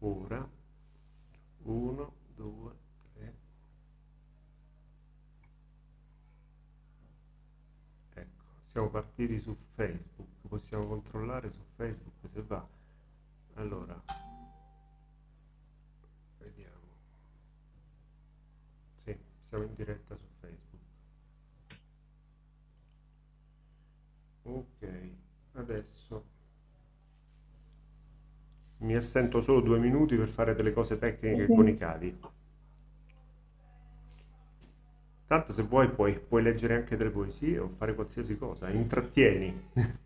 ora 1 2 3 ecco siamo partiti su facebook possiamo controllare su facebook se va. Allora vediamo. Sì siamo in diretta su facebook. Ok adesso mi assento solo due minuti per fare delle cose tecniche sì. con i cavi. Tanto se vuoi puoi, puoi, leggere anche delle poesie o fare qualsiasi cosa, intrattieni.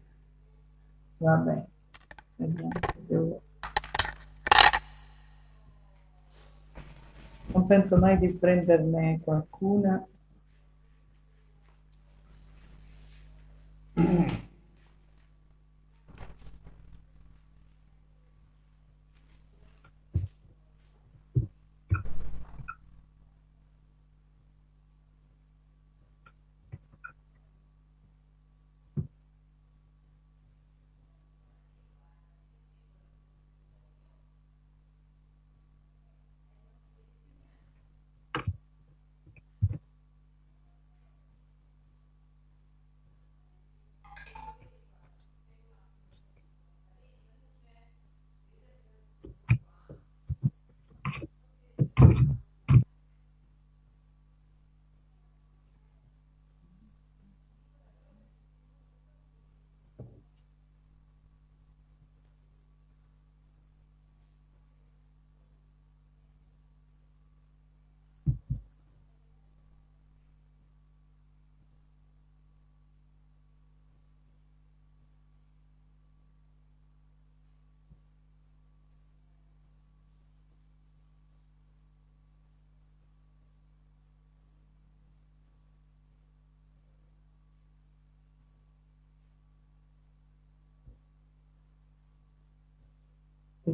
Vabbè, vediamo. Non penso mai di prenderne qualcuna.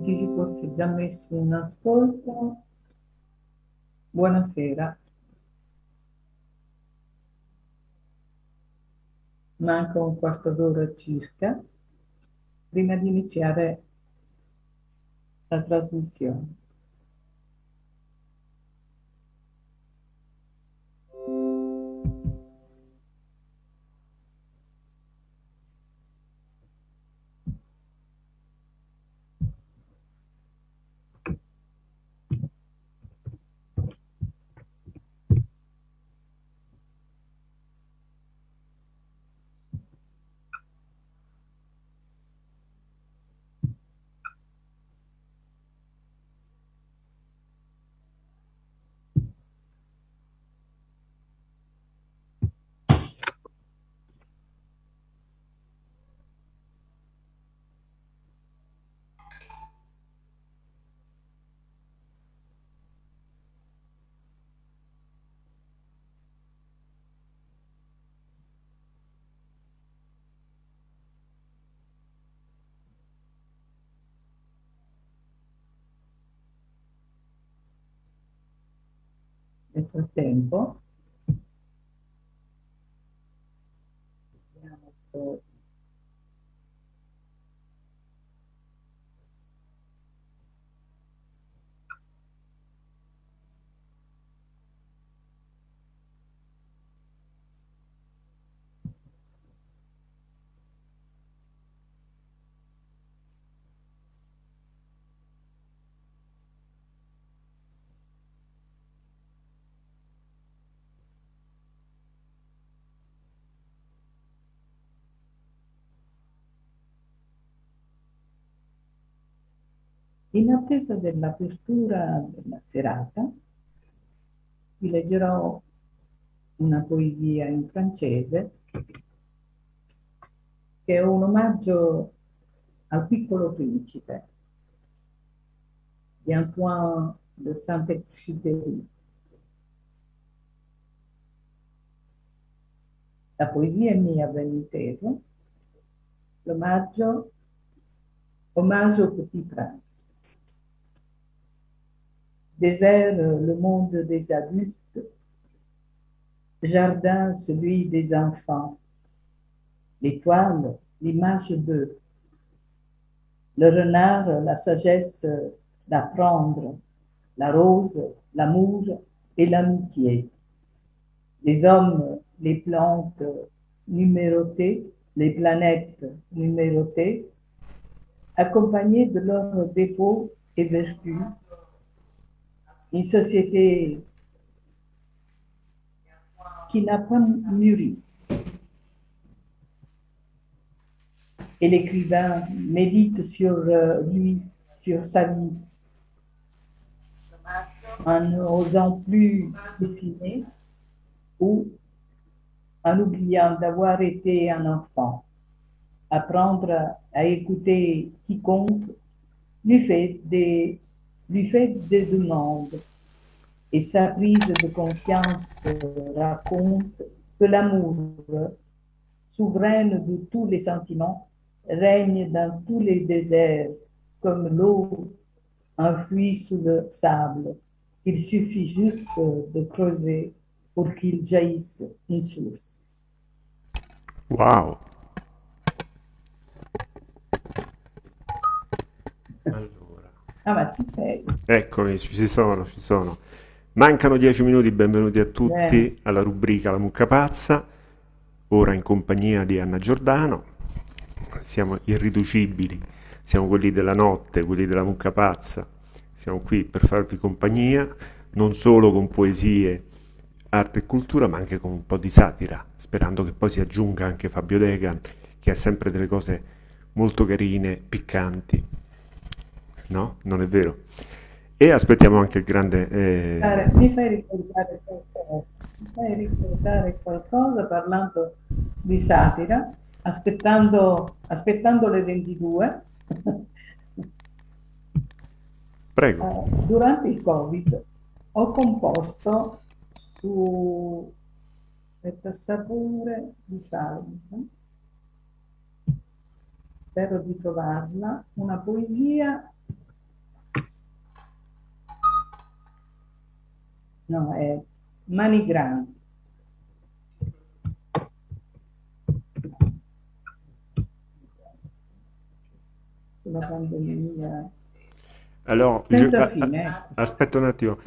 chi si fosse già messo in ascolto, buonasera. Manca un quarto d'ora circa prima di iniziare la trasmissione. Frattempo, vediamo In attesa dell'apertura della serata, vi leggerò una poesia in francese che è un omaggio al piccolo principe di Antoine de Saint-Exupéry. La poesia è mia, ben inteso, l'omaggio, omaggio Petit Prince désert le monde des adultes, jardin celui des enfants, l'étoile l'image d'eux, le renard la sagesse d'apprendre. La rose, l'amour et l'amitié. Les hommes, les plantes numérotées, les planètes numérotées, accompagnés de leurs défauts et vertus. Une société qui n'a pas mûri. Et l'écrivain médite sur euh, lui, sur sa vie, en n'osant plus dessiner ou en oubliant d'avoir été un enfant. Apprendre à écouter quiconque lui fait des, lui fait des demandes et sa prise de conscience raconte que l'amour, souveraine de tous les sentiments, règne dans tous les déserts comme l'eau enfouie sous le sable. Il suffit juste de creuser pour qu'il jaillisse une source. Wow! Ah, ma ci sei. Eccomi, ci sono, ci sono. Mancano dieci minuti, benvenuti a tutti Bene. alla rubrica La Mucca Pazza, ora in compagnia di Anna Giordano. Siamo irriducibili, siamo quelli della notte, quelli della Mucca Pazza. Siamo qui per farvi compagnia, non solo con poesie, arte e cultura, ma anche con un po' di satira, sperando che poi si aggiunga anche Fabio Degan, che ha sempre delle cose molto carine, piccanti. No? Non è vero? E aspettiamo anche il grande... eh, Cara, Mi fai ricordare qualcosa, mi fai ricordare qualcosa parlando di satira, aspettando, aspettando le 22. Prego. Eh, Durante il Covid ho composto su aspetta, sapore di salsa, spero di trovarla, una poesia, no, è Mani Grandi. Sulla pandemia. Alors, je- Senza a- fine, a- ecco. aspetta un attimo.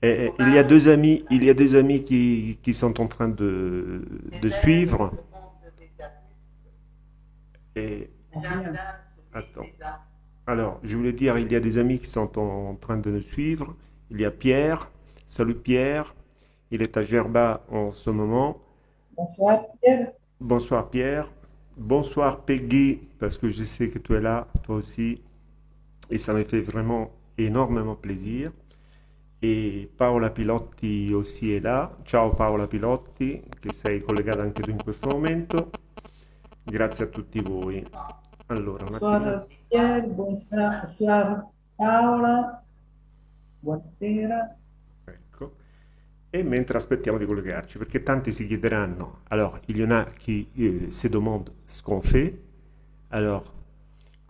Eh, eh, il y a deux amis, il y a des amis qui, qui sont en train de, de suivre. Et, attends. Alors, je voulais dire, il y a des amis qui sont en, en train de nous suivre. Il y a Pierre. Salut Pierre. Il est à Gerba en ce moment. Bonsoir Pierre. Bonsoir Pierre. Bonsoir Peggy, parce que je sais que tu es là, toi aussi. Et ça me fait vraiment énormément plaisir. E Paola Pilotti aussi è là. Ciao Paola Pilotti, che sei collegata anche tu in questo momento. Grazie a tutti voi. Allora, un attimo. Bonsoir Pierre, bonsoir, bonsoir Paola, buonasera. Et mentre aspettiamo di collegarci, perché tanti si chiederanno, alors il y en a qui euh, se demandent ce qu'on fait, alors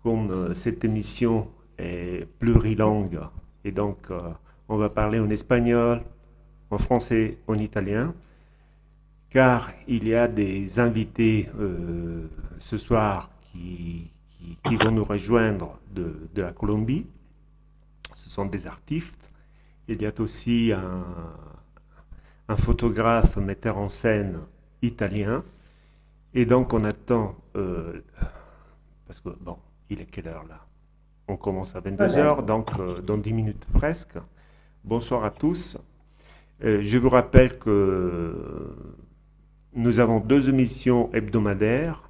comme euh, cette émission est plurilingue, et donc euh, on va parler en espagnol, en français, en italien, car il y a des invités euh, ce soir qui, vont nous rejoindre de la Colombie, ce sont des artistes, il y a aussi un, un photographe, metteur en scène italien. Et donc on attend, euh, parce que bon, il est quelle heure là? On commence à 22h, donc euh, dans 10 minutes presque. Bonsoir à tous. Euh, je vous rappelle que nous avons deux émissions hebdomadaires.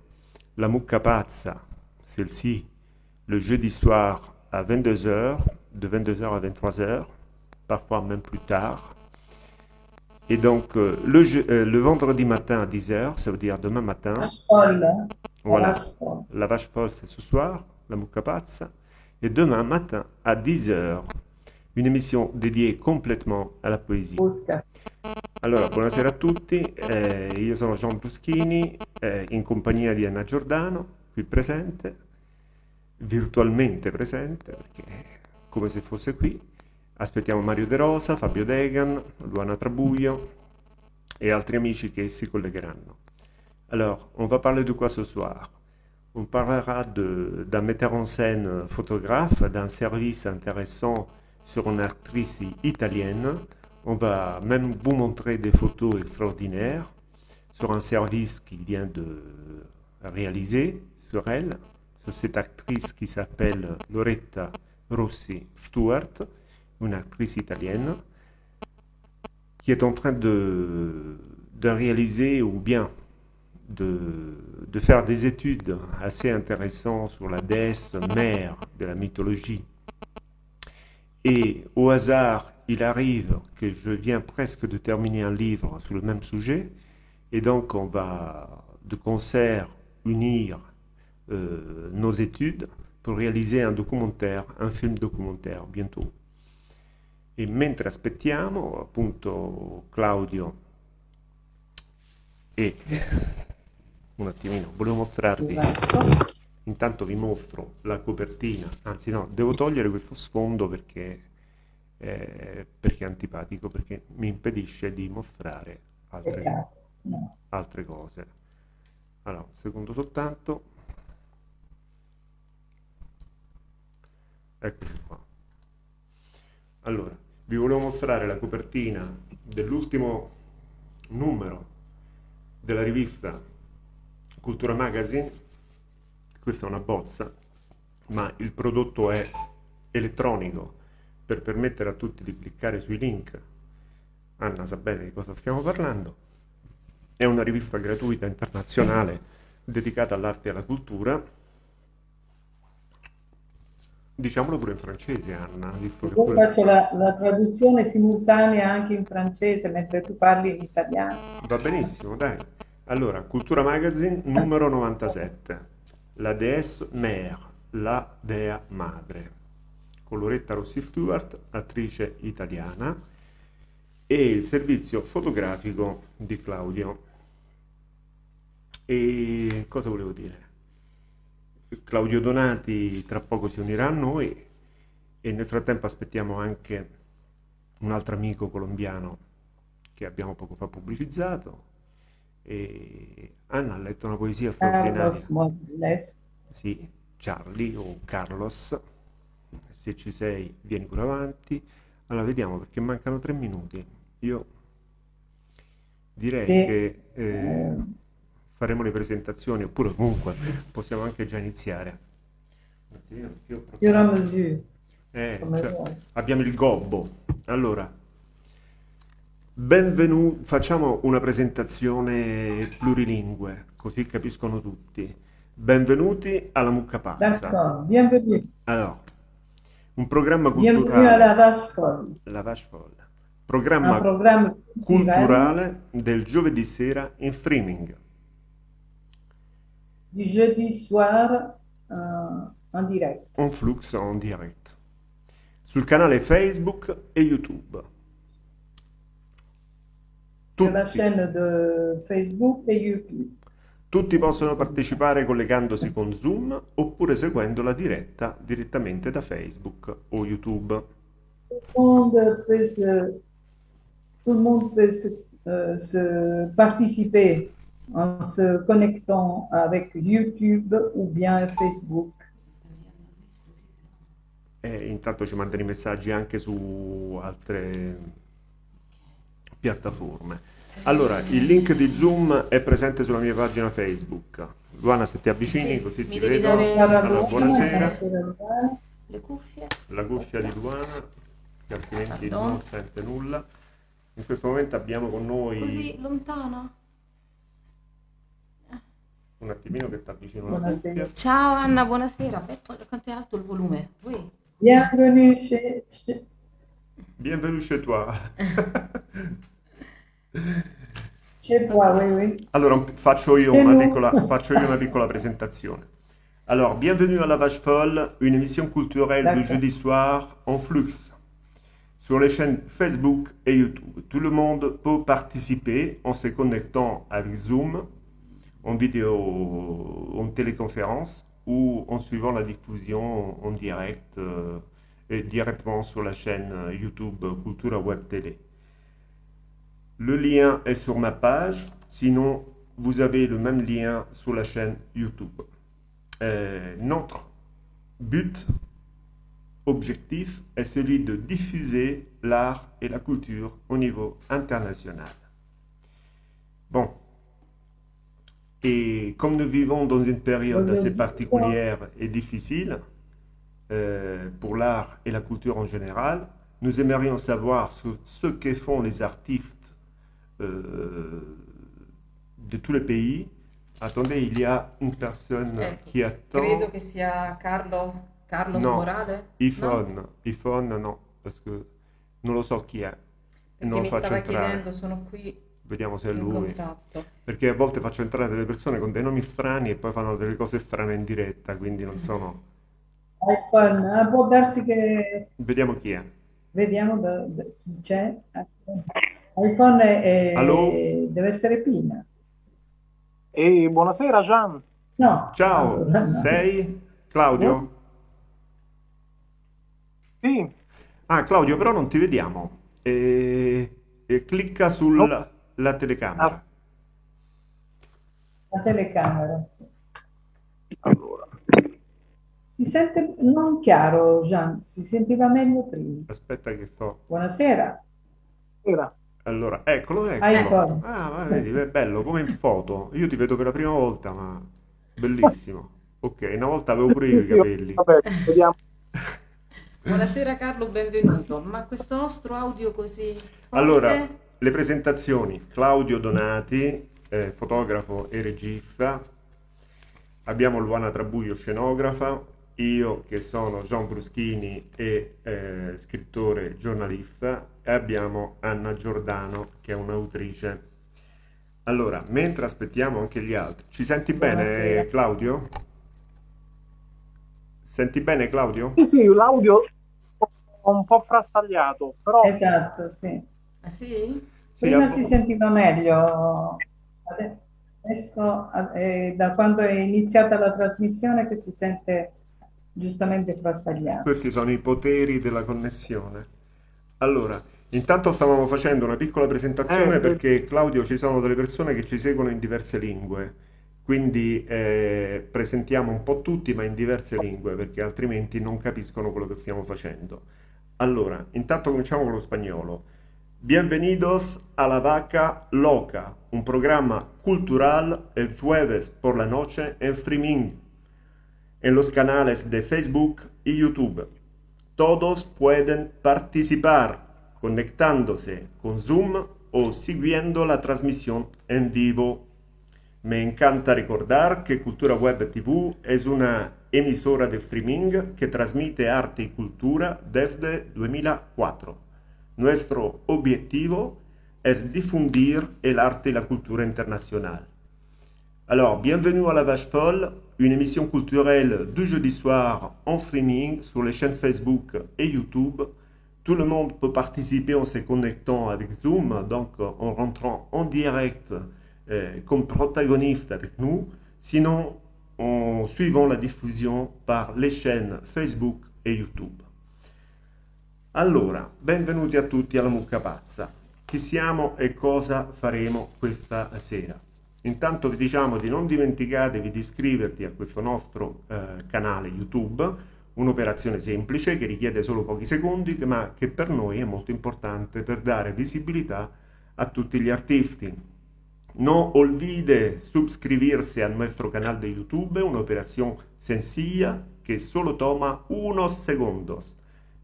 La Mucca Pazza, celle-ci, le jeudi soir à 22h, de 22h à 23h, parfois même plus tard. Et donc, euh, le, je- euh, le vendredi matin à 10h, ça veut dire demain matin, Folle, voilà, la vache folle c'est ce soir, la mucca pazza, et demain matin à 10h, une émission dédiée complètement alla poesia. Busca. Allora, buonasera a tutti, eh, io sono John Bruschini, eh, in compagnia di Anna Giordano, qui presente, virtualmente presente, perché come se fosse qui. Aspettiamo Mario De Rosa, Fabio Degan, Luana Trabuio et altri amici qui s'y collegheranno. Alors, on va parler de quoi ce soir? On parlera d'un metteur en scène photographe, d'un service intéressant sur une actrice italienne. On va même vous montrer des photos extraordinaires sur un service qu'il vient de réaliser sur elle, sur cette actrice qui s'appelle Loretta Rossi Stuart, une actrice italienne, qui est en train de, de réaliser ou bien de, de, faire des études assez intéressantes sur la déesse mère de la mythologie. Et au hasard, il arrive que je viens presque de terminer un livre sur le même sujet, et donc on va de concert unir euh, nos études pour réaliser un documentaire, un film documentaire bientôt. E mentre aspettiamo, appunto, Claudio e un attimino, volevo mostrarvi, intanto vi mostro la copertina, anzi no, devo togliere questo sfondo perché, eh, perché è antipatico, perché mi impedisce di mostrare altre, altre cose. Allora, un secondo soltanto. Eccoci qua. Allora, vi volevo mostrare la copertina dell'ultimo numero della rivista Cultura Magazine. Questa è una bozza, ma il prodotto è elettronico per permettere a tutti di cliccare sui link. Anna sa bene di cosa stiamo parlando. È una rivista gratuita internazionale dedicata all'arte e alla cultura. Diciamolo pure in francese, Anna. Visto Io pure... faccio la, la, traduzione simultanea anche in francese mentre tu parli in italiano. Va benissimo, dai. Allora, Cultura Magazine numero 97. La déesse mère, la dea madre. Con Loretta Rossi Stewart, attrice italiana, e il servizio fotografico di Claudio e cosa volevo dire? Claudio Donati tra poco si unirà a noi e nel frattempo aspettiamo anche un altro amico colombiano che abbiamo poco fa pubblicizzato. E Anna ha letto una poesia straordinaria. Carlos Sì, Charlie o Carlos. Se ci sei, vieni pure avanti. Allora, vediamo perché mancano tre minuti. Io direi sì. che... Eh, eh faremo le presentazioni, oppure comunque possiamo anche già iniziare. Eh, cioè, abbiamo il gobbo. Allora, benvenuti, facciamo una presentazione plurilingue, così capiscono tutti. Benvenuti alla Mucca Pazza. Bienvenuti. Allora, un programma culturale. Alla Vache Folle. La Vache Folle. Programma, programma culturale del giovedì sera in streaming du jeudi soir uh, en direct. En flux en direct. Sul canale Facebook e YouTube. Sur la chaîne de Facebook e YouTube. Tutti possono partecipare collegandosi con Zoom oppure seguendo la diretta direttamente da Facebook o YouTube. Tout le monde peut se, en se connectant avec YouTube ou bien Facebook. E intanto ci mandano i messaggi anche su altre piattaforme. Allora, il link di Zoom è presente sulla mia pagina Facebook. Luana, se ti avvicini sì, così ti vedo. Allora, buonasera. Le cuffie. La cuffia di Luana, che altrimenti Pardon. non sente nulla. In questo momento abbiamo con noi... Così, lontano? Un attimino che ti avvicino. Ciao Anna, buonasera. Quanto è alto il volume? Voi? Bienvenue chez... Bienvenue chez toi. chez toi, oui, oui. Allora faccio io, una piccola, faccio io una piccola presentazione. Alors, bienvenue à La Vache Folle, une émission culturelle du jeudi soir en flux sur les chaînes Facebook et YouTube. Tout le monde peut participer en se connectant avec Zoom en vidéo, en téléconférence ou en suivant la diffusion en direct euh, et directement sur la chaîne YouTube Cultura Web Télé. Le lien est sur ma page, sinon vous avez le même lien sur la chaîne YouTube. euh, notre but, objectif, est celui de diffuser l'art et la culture au niveau international. Bon. Et comme nous vivons dans une période assez particulière et difficile euh, pour l'art et la culture en général, nous aimerions savoir ce, ce que font les artistes euh, de tous les pays. Attendez, il y a une personne Ecco, qui attend. Credo che sia Carlo, Carlos No. Morale. iPhone, iPhone no, perché non lo so chi è. Perché non mi faccio stava entrare. chiedendo, sono qui Vediamo se è in lui. contatto. Perché a volte faccio entrare delle persone con dei nomi strani e poi fanno delle cose strane in diretta, quindi non sono... iPhone, ah, può darsi che Vediamo chi è. vediamo da- da- chi c'è. iPhone è- Allo? deve essere Pina. E buonasera Gian. No. Ciao, allora, no. sei Claudio? Sì, Ah, Claudio, però non ti vediamo. E, e clicca sulla la telecamera. Ah. La telecamera, sì. allora. Si sente non chiaro, Gian, si sentiva meglio prima. Aspetta che sto... Buonasera. Era. Allora, eccolo, eccolo. iPhone. Ah, ma vedi, è bello, come in foto. Io ti vedo per la prima volta, ma bellissimo. Ok, una volta avevo pure io i capelli. Vabbè, vediamo. Buonasera Carlo, benvenuto. Ma questo nostro audio così forte? Allora, le presentazioni. Claudio Donati, eh, fotografo e regista. Abbiamo Luana Trabuio, scenografa. Io che sono Gian Bruschini e eh, scrittore e giornalista. E abbiamo Anna Giordano che è un'autrice. Allora, mentre aspettiamo anche gli altri. Ci senti bene, Buonasera. Claudio? Senti bene, Claudio? Sì, sì, l'audio è un po' frastagliato, però Esatto, sì. Ah, sì? Sì, Prima a- si sentiva meglio, ade- adesso eh, da quando è iniziata la trasmissione che si sente giustamente frastagliato. Questi sono i poteri della connessione. Allora, intanto stavamo facendo una piccola presentazione Eh, perché Claudio ci sono delle persone che ci seguono in diverse lingue, quindi eh, presentiamo un po' tutti ma in diverse lingue perché altrimenti non capiscono quello che stiamo facendo. Allora, intanto cominciamo con lo spagnolo. Bienvenidos a La Vaca Loca, un programa cultural el jueves por la noche en streaming en los canales de Facebook y YouTube. Todos pueden participar conectándose con Zoom o siguiendo la transmisión en vivo. Me encanta recordar que Cultura Web TV es una emisora de streaming que transmite arte y cultura desde 2004. Nuestro objetivo es difundir el arte y la cultura internacional. Alors, bienvenue à La Vache Folle, une émission culturelle du jeudi soir en streaming sur les chaînes Facebook et YouTube. Tout le monde peut participer en se connectant avec Zoom, donc en rentrant en direct euh, comme protagoniste avec nous, sinon en suivant la diffusion par les chaînes Facebook et YouTube. Allora, benvenuti a tutti alla Mucca Pazza. Chi siamo e cosa faremo questa sera? Intanto vi diciamo di non dimenticatevi di iscriverti a questo nostro eh, canale YouTube, un'operazione semplice che richiede solo pochi secondi, ma che per noi è molto importante per dare visibilità a tutti gli artisti. No olvide suscribirse a nuestro canal de YouTube, una operación sencilla que solo toma unos segundos,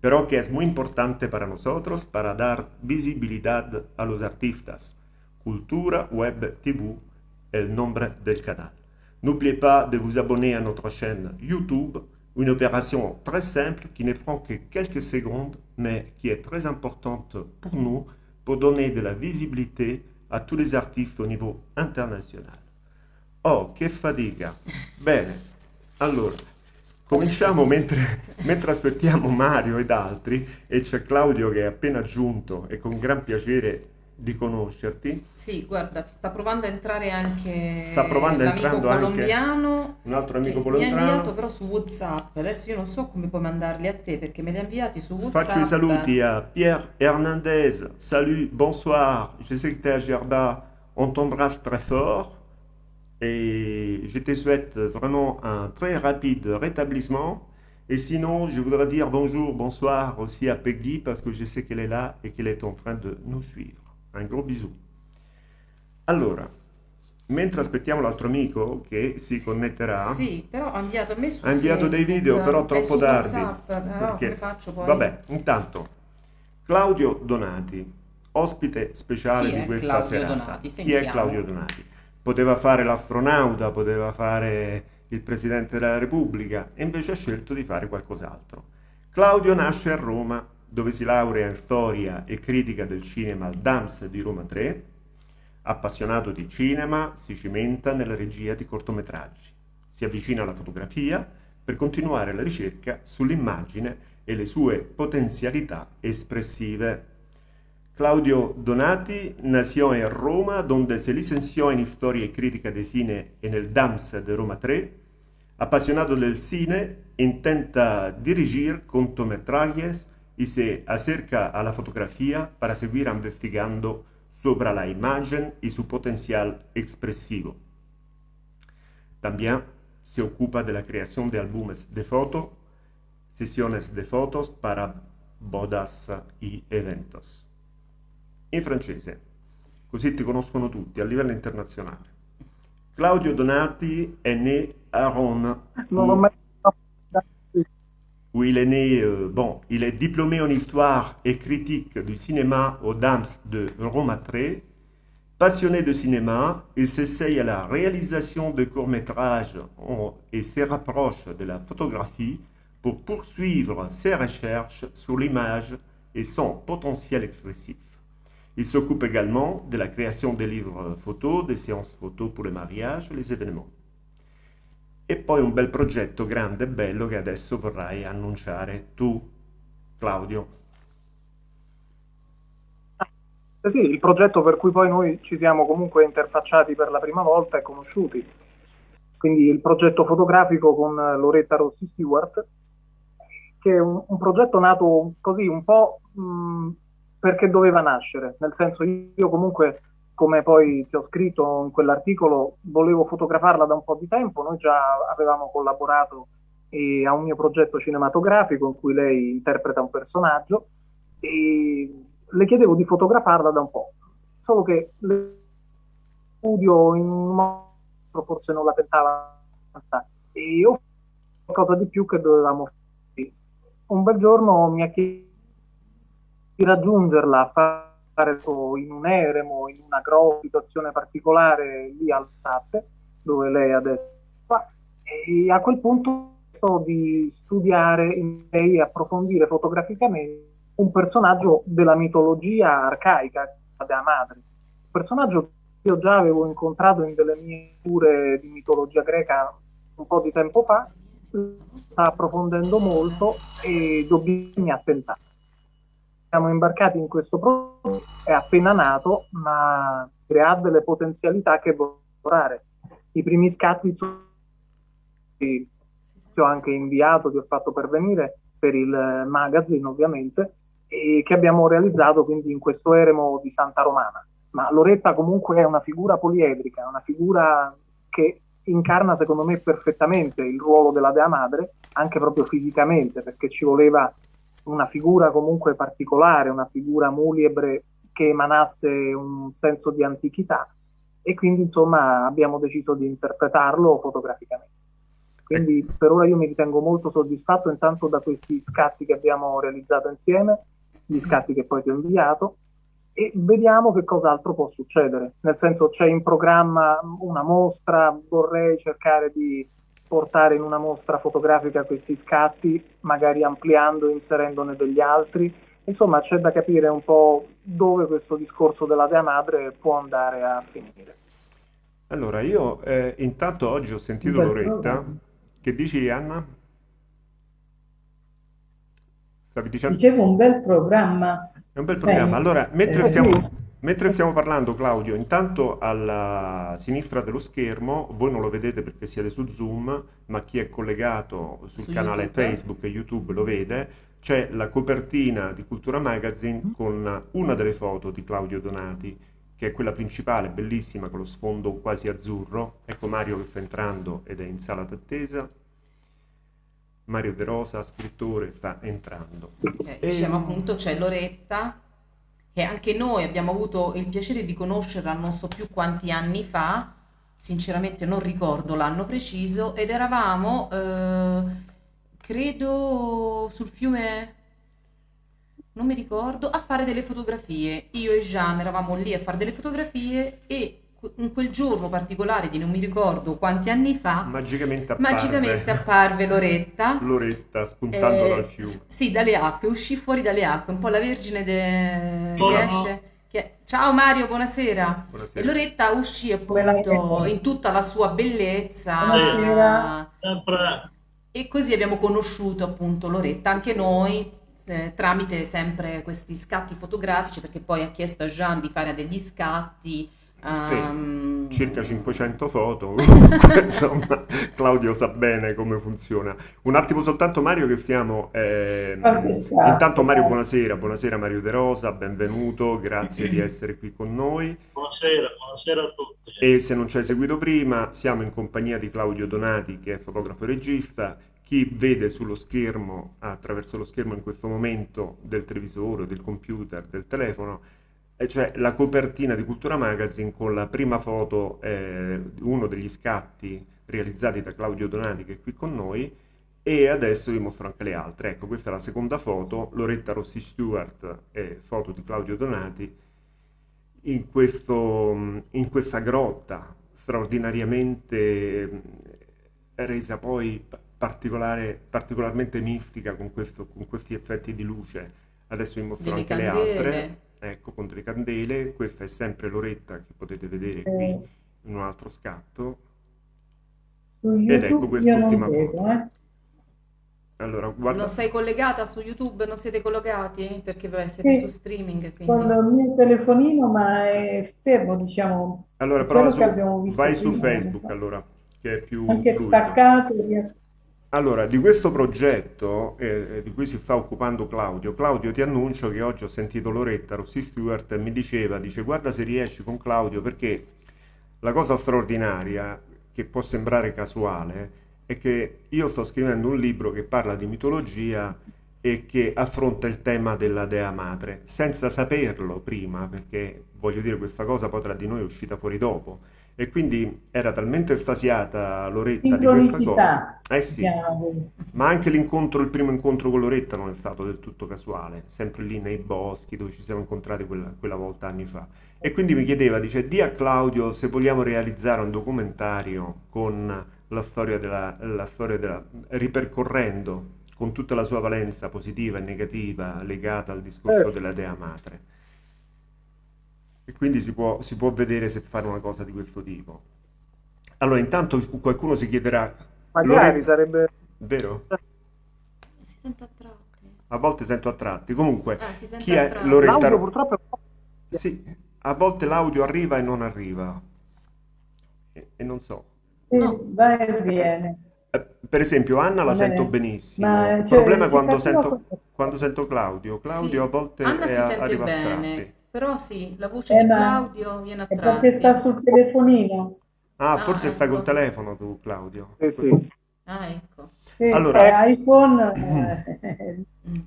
pero que es muy importante para nosotros para dar visibilidad a los artistas. Cultura Web TV, el nombre del canal. N'oubliez pas de vous abonner à notre chaîne YouTube, une opération très simple qui ne prend que quelques secondes, mais qui est très importante pour nous pour donner de la visibilité a tous les artistes au niveau international. Oh, che fatica! Bene, allora, cominciamo mentre, mentre aspettiamo Mario ed altri e c'è Claudio che è appena giunto e con gran piacere di conoscerti. Sì, guarda, sta provando a entrare anche Sta provando entrando colombiano Un altro amico che mi ha inviato però su WhatsApp. Adesso io non so come puoi mandarli a te perché me li ha inviati su WhatsApp. Faccio i saluti a Pierre Hernandez. Salut, bonsoir. Je sais que tu es à Gerba. On t'embrasse très fort. Et je te souhaite vraiment un très rapide rétablissement. Et sinon, je voudrais dire bonjour, bonsoir aussi à Peggy parce que je sais qu'elle est là et qu'elle est en train de nous suivre. Un gros bisou. Allora, mentre aspettiamo l'altro amico che si connetterà, Sì, però ha inviato ha inviato dei video però troppo su tardi. WhatsApp, poi? Vabbè, intanto, Claudio Donati, ospite speciale Chi di questa Claudio serata. Donati? Chi è. Claudio Donati? Poteva fare l'astronauta, poteva fare il Presidente della Repubblica e invece ha scelto di fare qualcos'altro. Claudio nasce a Roma, dove si laurea in storia e critica del cinema al DAMS di Roma 3. Appassionato di cinema, si cimenta nella regia di cortometraggi. Si avvicina alla fotografia per continuare la ricerca sull'immagine e le sue potencialità espressive. Claudio Donati nació en Roma, donde se licenció en Historia y Crítica de Cine en el DAMS de Roma 3. Apasionado del cine, intenta dirigir cortometrajes y se acerca a la fotografía para seguir investigando sobre la imagen y su potencial expresivo. También se ocupa de la creación de álbumes de foto, sesiones de fotos para bodas y eventos. In francese, così ti conoscono tutti a livello internazionale. Claudio Donati est né à Rome, où, où il est né, euh, bon, il est diplômé en histoire et critique du cinéma au DAMS de Roma 3. Passionné de cinéma, il s'essaye à la réalisation de courts-métrages et se rapproche de la photographie pour poursuivre ses recherches sur l'image et son potentiel expressif. Il s'occupe également de la création des livres photos, des séances photos pour les mariages les événements. E poi un bel progetto grande e bello che adesso vorrai annunciare tu, Claudio. Eh sì, il progetto per cui poi noi ci siamo comunque interfacciati per la prima volta e conosciuti. Quindi il progetto fotografico con Loretta Rossi Stewart, che è un, un progetto nato così un po' mh, perché doveva nascere, nel senso io comunque, come poi ti ho scritto in quell'articolo, volevo fotografarla da un po' di tempo, noi già avevamo collaborato eh, a un mio progetto cinematografico in cui lei interpreta un personaggio e le chiedevo di fotografarla da un po', solo che le studio in un modo forse non la tentava abbastanza. E io qualcosa di più che dovevamo fare. Un bel giorno mi ha chiesto raggiungerla, fare in un eremo, in una grossa situazione particolare lì al Sate, dove lei adesso fa, e a quel punto di studiare e approfondire fotograficamente un personaggio della mitologia arcaica della madre. Un personaggio che io già avevo incontrato in delle mie cure di mitologia greca un po' di tempo fa, sta approfondendo molto e dobbiamo attentare. Siamo imbarcati in questo progetto, è appena nato, ma ha delle potenzialità che lavorare. I primi scatti ti ho anche inviato, ti ho fatto pervenire per il magazine ovviamente, e che abbiamo realizzato quindi in questo eremo di Santa Romana. Ma Loretta comunque è una figura poliedrica, una figura che incarna secondo me perfettamente il ruolo della Dea Madre, anche proprio fisicamente, perché ci voleva una figura comunque particolare, una figura muliebre che emanasse un senso di antichità e quindi insomma abbiamo deciso di interpretarlo fotograficamente. Quindi per ora io mi ritengo molto soddisfatto intanto da questi scatti che abbiamo realizzato insieme, gli scatti che poi ti ho inviato e vediamo che cos'altro può succedere. Nel senso c'è in programma una mostra, vorrei cercare di portare in una mostra fotografica questi scatti, magari ampliando, inserendone degli altri. Insomma, c'è da capire un po' dove questo discorso della Dea Madre può andare a finire. Allora, io eh, intanto oggi ho sentito Beh, Loretta. Che dici, Anna? Stavi dicendo? Dicevo un bel programma. È un bel programma. Eh, Allora, mentre eh, stiamo, sì. Mentre stiamo parlando, Claudio, intanto alla sinistra dello schermo, voi non lo vedete perché siete su Zoom, ma chi è collegato sul Su canale YouTube. Facebook e YouTube lo vede, c'è la copertina di Cultura Magazine con una delle foto di Claudio Donati che è quella principale, bellissima, con lo sfondo quasi azzurro. Ecco Mario che sta entrando ed è in sala d'attesa. Mario De Rosa, scrittore, sta entrando. Eh, diciamo appunto c'è Loretta, che anche noi abbiamo avuto il piacere di conoscerla non so più quanti anni fa, sinceramente non ricordo l'anno preciso, ed eravamo, eh, credo, sul fiume, non mi ricordo, a fare delle fotografie. Io e Jean eravamo lì a fare delle fotografie e in quel giorno particolare di non mi ricordo quanti anni fa, magicamente apparve, magicamente apparve Loretta. Loretta spuntando eh, dal fiume. Sì, dalle acque, uscì fuori dalle acque, un po' la vergine de... Che esce. che- Ciao Mario, buonasera. Buonasera. E Loretta uscì appunto in tutta la sua bellezza. Buonasera. E così abbiamo conosciuto appunto Loretta, anche noi, eh, tramite sempre questi scatti fotografici, perché poi ha chiesto a Jean di fare degli scatti. Ehm, circa 500 foto, insomma Claudio sa bene come funziona. Un attimo soltanto Mario che stiamo... scatto, intanto Mario buonasera, buonasera Mario De Rosa, benvenuto, grazie di essere qui con noi. Buonasera, buonasera a tutti. E se non ci hai seguito prima, siamo in compagnia di Claudio Donati che è fotografo e regista. Chi vede sullo schermo, attraverso lo schermo in questo momento del televisore, del computer, del telefono, e cioè la copertina di Cultura Magazine con la prima foto, eh, uno degli scatti realizzati da Claudio Donati che è qui con noi e adesso vi mostro anche le altre. Ecco, questa è la seconda foto, Loretta Rossi Stewart e foto di Claudio Donati in, questo, in questa grotta straordinariamente eh, resa poi particolarmente mistica con, questo- con questi effetti di luce. Adesso vi mostro delle anche le altre. Ecco, con delle candele. Questa è sempre Loretta che potete vedere qui Eh, in un altro scatto. su Ed ecco YouTube quest'ultima foto. eh. Allora, guarda, Non sei collegata su YouTube? Non siete collegati? Perché vabbè, siete Sì, su streaming, con quindi... il mio telefonino, ma è fermo, diciamo, allora che su, vai su Facebook so. allora, che è più anche fluido. staccato. riesco- Allora, di questo progetto eh, di cui si sta occupando Claudio, Claudio ti annuncio che oggi ho sentito Loretta Rossi Stewart mi diceva, dice guarda se riesci con Claudio perché la cosa straordinaria, che può sembrare casuale, è che io sto scrivendo un libro che parla di mitologia e che affronta il tema della Dea Madre, senza saperlo prima, perché voglio dire questa cosa poi tra di noi è uscita fuori dopo. E quindi era talmente estasiata Loretta di questa cosa. Eh sì, diciamo. ma anche l'incontro, il primo incontro con Loretta non è stato del tutto casuale, sempre lì nei boschi dove ci siamo incontrati quella, quella volta anni fa. E quindi mi chiedeva, dice, di a Claudio se vogliamo realizzare un documentario con la storia della, la storia della, ripercorrendo con tutta la sua valenza positiva e negativa legata al discorso Eh. della Dea Madre. E quindi si può, si può vedere se fare una cosa di questo tipo. Allora, intanto qualcuno si chiederà, Magari sarebbe... vero? Si sente a tratti. A volte sento a tratti. Comunque, Ah, si sente chi è tratti. Loretta? L'audio purtroppo è. Sì, a volte l'audio arriva e non arriva. E, e non so. Sì, No. va e viene. Eh, Per esempio, Anna la bene. sento benissimo. Ma, Il cioè, problema è quando sento, quando sento Claudio. Claudio Sì. a volte Anna è si a- a. però sì, la voce Eh, di Claudio viene a è perché tratti. sta sul telefonino. Ah, Ah, forse stai col ecco. telefono tu, Claudio. Sì, sì. Ah, ecco. Sì, Allora- è iPhone. eh, Mm.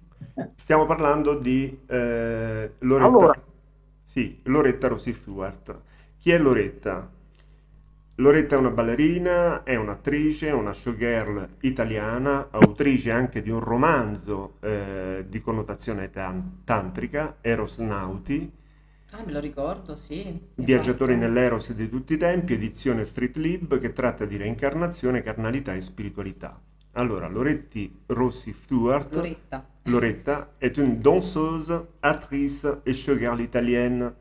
Stiamo parlando di eh, Loretta. Allora. Sì, Loretta Rossi Stewart. Chi è Loretta? Loretta è una ballerina, è un'attrice, è una showgirl italiana, autrice anche di un romanzo eh, di connotazione tan- tantrica, Eros Nauti, Ah, me lo ricordo, sì. Viaggiatori Esatto. nell'Eros di tutti i tempi, edizione Street Lib, che tratta di reincarnazione, carnalità e spiritualità. Allora, Loretti Rossi Stewart, Loretta. Loretta, est une danseuse, actrice et showgirl italienne.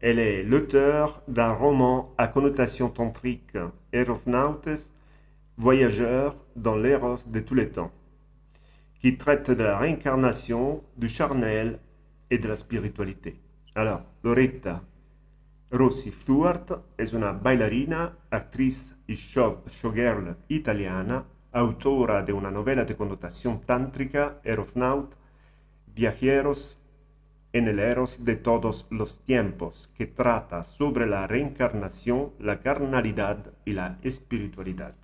Elle est l'auteur d'un roman à connotation tantrique, Eros Nautes, voyageur dans l'Eros de tous les temps, qui traite de la réincarnation, du charnel et de la spiritualité. Alors, Loretta Rossi Stewart es una bailarina, actriz y show- showgirl italiana, autora de una novela de connotación tántrica, Eros Naut, Viajeros en el Eros de todos los tiempos, que trata sobre la reencarnación, la carnalidad y la espiritualidad.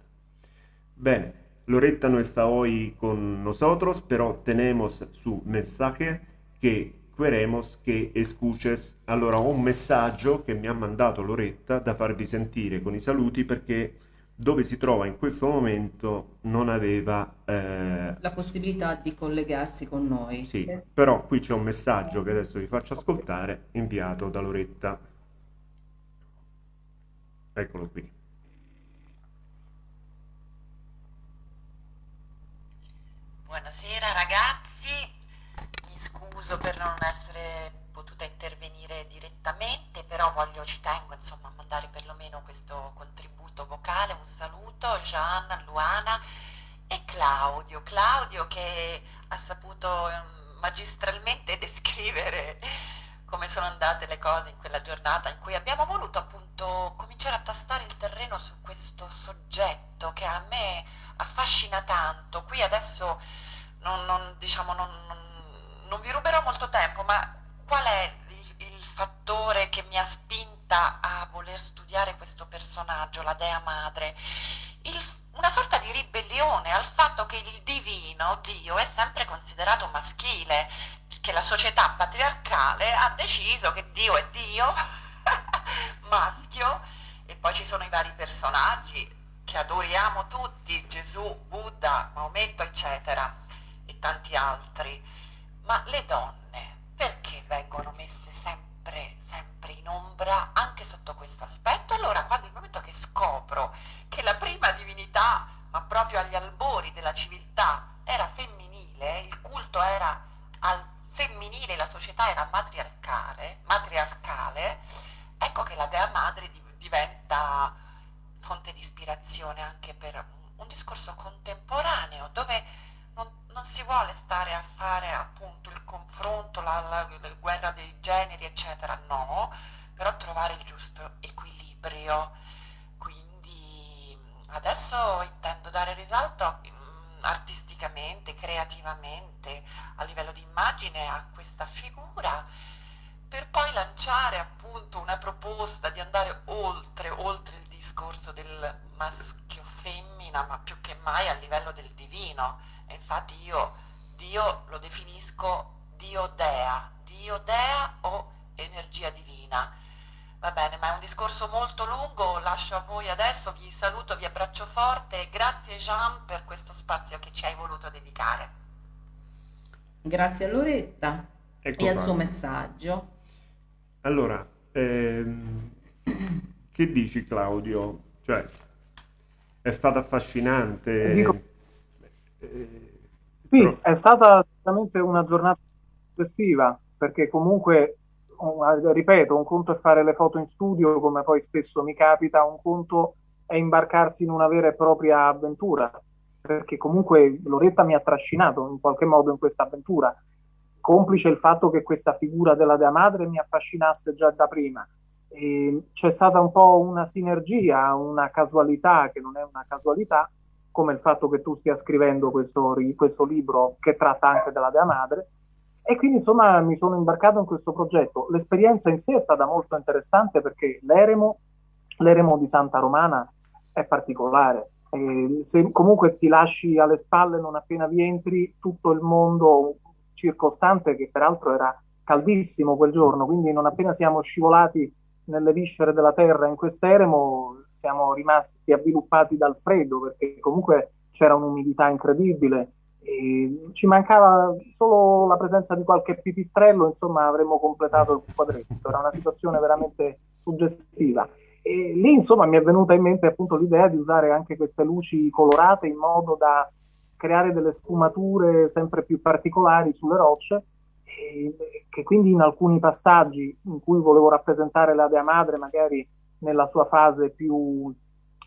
Bene, Loretta no está hoy con nosotros, pero tenemos su mensaje que queremos che escuches allora un messaggio che mi ha mandato Loretta da farvi sentire con i saluti perché dove si trova in questo momento non aveva eh, la possibilità di collegarsi con noi. Sì, però qui c'è un messaggio che adesso vi faccio ascoltare inviato da Loretta. Eccolo qui. Buonasera ragazzi, mi scuso per non essere potuta intervenire direttamente, però voglio, ci tengo insomma a mandare perlomeno questo contributo vocale, un saluto Gian, Luana e Claudio, Claudio che ha saputo ehm, magistralmente descrivere come sono andate le cose in quella giornata in cui abbiamo voluto appunto cominciare a tastare il terreno su questo soggetto che a me affascina tanto. Qui adesso non, non, diciamo, non, non vi ruberò molto tempo, ma qual è fattore che mi ha spinta a voler studiare questo personaggio, la Dea Madre? Il, una sorta di ribellione al fatto che il divino, Dio, è sempre considerato maschile, che la società patriarcale ha deciso che Dio è Dio, maschio, e poi ci sono i vari personaggi che adoriamo tutti, Gesù, Buddha, Maometto, eccetera, e tanti altri. Ma le donne, perché vengono messe sempre, sempre in ombra anche sotto questo aspetto? Allora, quando il momento che scopro che la prima divinità, ma proprio agli albori della civiltà, era femminile, il culto era al femminile, la società era matriarcale, matriarcale ecco che la Dea Madre diventa fonte di ispirazione anche per un discorso contemporaneo dove non, non si vuole stare a fare appunto il confronto, la, la, la guerra dei generi, eccetera, no, però trovare il giusto equilibrio. Quindi adesso intendo dare risalto artisticamente, creativamente, a livello di immagine a questa figura, per poi lanciare appunto una proposta di andare oltre, oltre il discorso del maschio-femmina, ma più che mai a livello del divino. E infatti io Dio lo definisco Dio Dea, Dio Dea o energia divina Va bene, ma è un discorso molto lungo, lascio a voi adesso, vi saluto, vi abbraccio forte e grazie Jean per questo spazio che ci hai voluto dedicare. Grazie a Loretta ecco e al suo messaggio. Allora, ehm, che dici Claudio? Cioè, è stata affascinante. Dico, eh, sì, però... è stata sicuramente una giornata festiva, perché comunque ripeto, un conto è fare le foto in studio, come poi spesso mi capita, un conto è imbarcarsi in una vera e propria avventura, perché comunque Loretta mi ha trascinato in qualche modo in questa avventura, complice il fatto che questa figura della Dea Madre mi affascinasse già da prima. E c'è stata un po' una sinergia, una casualità che non è una casualità, come il fatto che tu stia scrivendo questo, questo libro che tratta anche della Dea Madre, e quindi insomma mi sono imbarcato in questo progetto. L'esperienza in sé è stata molto interessante perché l'eremo, l'eremo di Santa Romana è particolare. E se comunque ti lasci alle spalle non appena vi entri tutto il mondo circostante, che peraltro era caldissimo quel giorno, quindi non appena siamo scivolati nelle viscere della terra in quest'eremo siamo rimasti avviluppati dal freddo perché comunque c'era un'umidità incredibile e ci mancava solo la presenza di qualche pipistrello, insomma avremmo completato il quadretto, era una situazione veramente suggestiva. E lì insomma mi è venuta in mente appunto l'idea di usare anche queste luci colorate in modo da creare delle sfumature sempre più particolari sulle rocce che quindi in alcuni passaggi in cui volevo rappresentare la Dea Madre magari nella sua fase più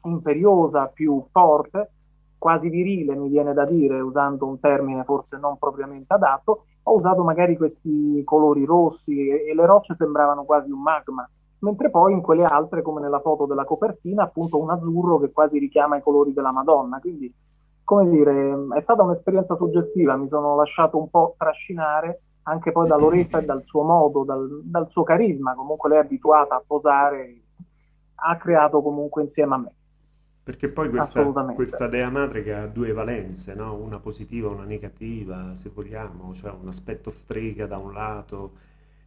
imperiosa, più forte, quasi virile, mi viene da dire, usando un termine forse non propriamente adatto, ho usato magari questi colori rossi e, e le rocce sembravano quasi un magma, mentre poi in quelle altre, come nella foto della copertina, appunto un azzurro che quasi richiama i colori della Madonna. Quindi, come dire, è stata un'esperienza suggestiva, mi sono lasciato un po' trascinare anche poi da Loretta e dal suo modo, dal, dal suo carisma, comunque lei è abituata a posare, ha creato comunque insieme a me. Perché poi questa, questa, dea madre che ha due valenze, no? una positiva e una negativa, se vogliamo, cioè un aspetto strega da un lato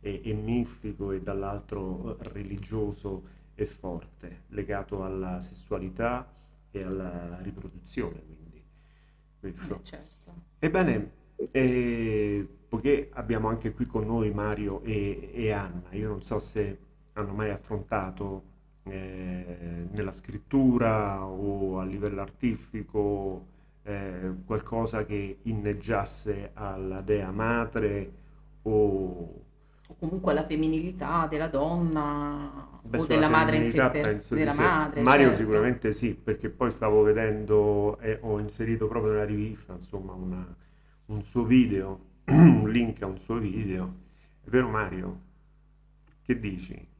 e, e mistico e dall'altro religioso e forte, legato alla sessualità e alla riproduzione. Quindi, questo. Eh, certo. Ebbene, eh, poiché abbiamo anche qui con noi Mario e, e Anna, io non so se hanno mai affrontato eh, nella scrittura o a livello artistico eh, qualcosa che inneggiasse alla dea madre o, o comunque alla femminilità della donna Beh, o della madre in sé per, della madre, Mario certo. sicuramente sì perché poi stavo vedendo e ho inserito proprio nella rivista insomma una, un suo video un link a un suo video è vero Mario? che dici?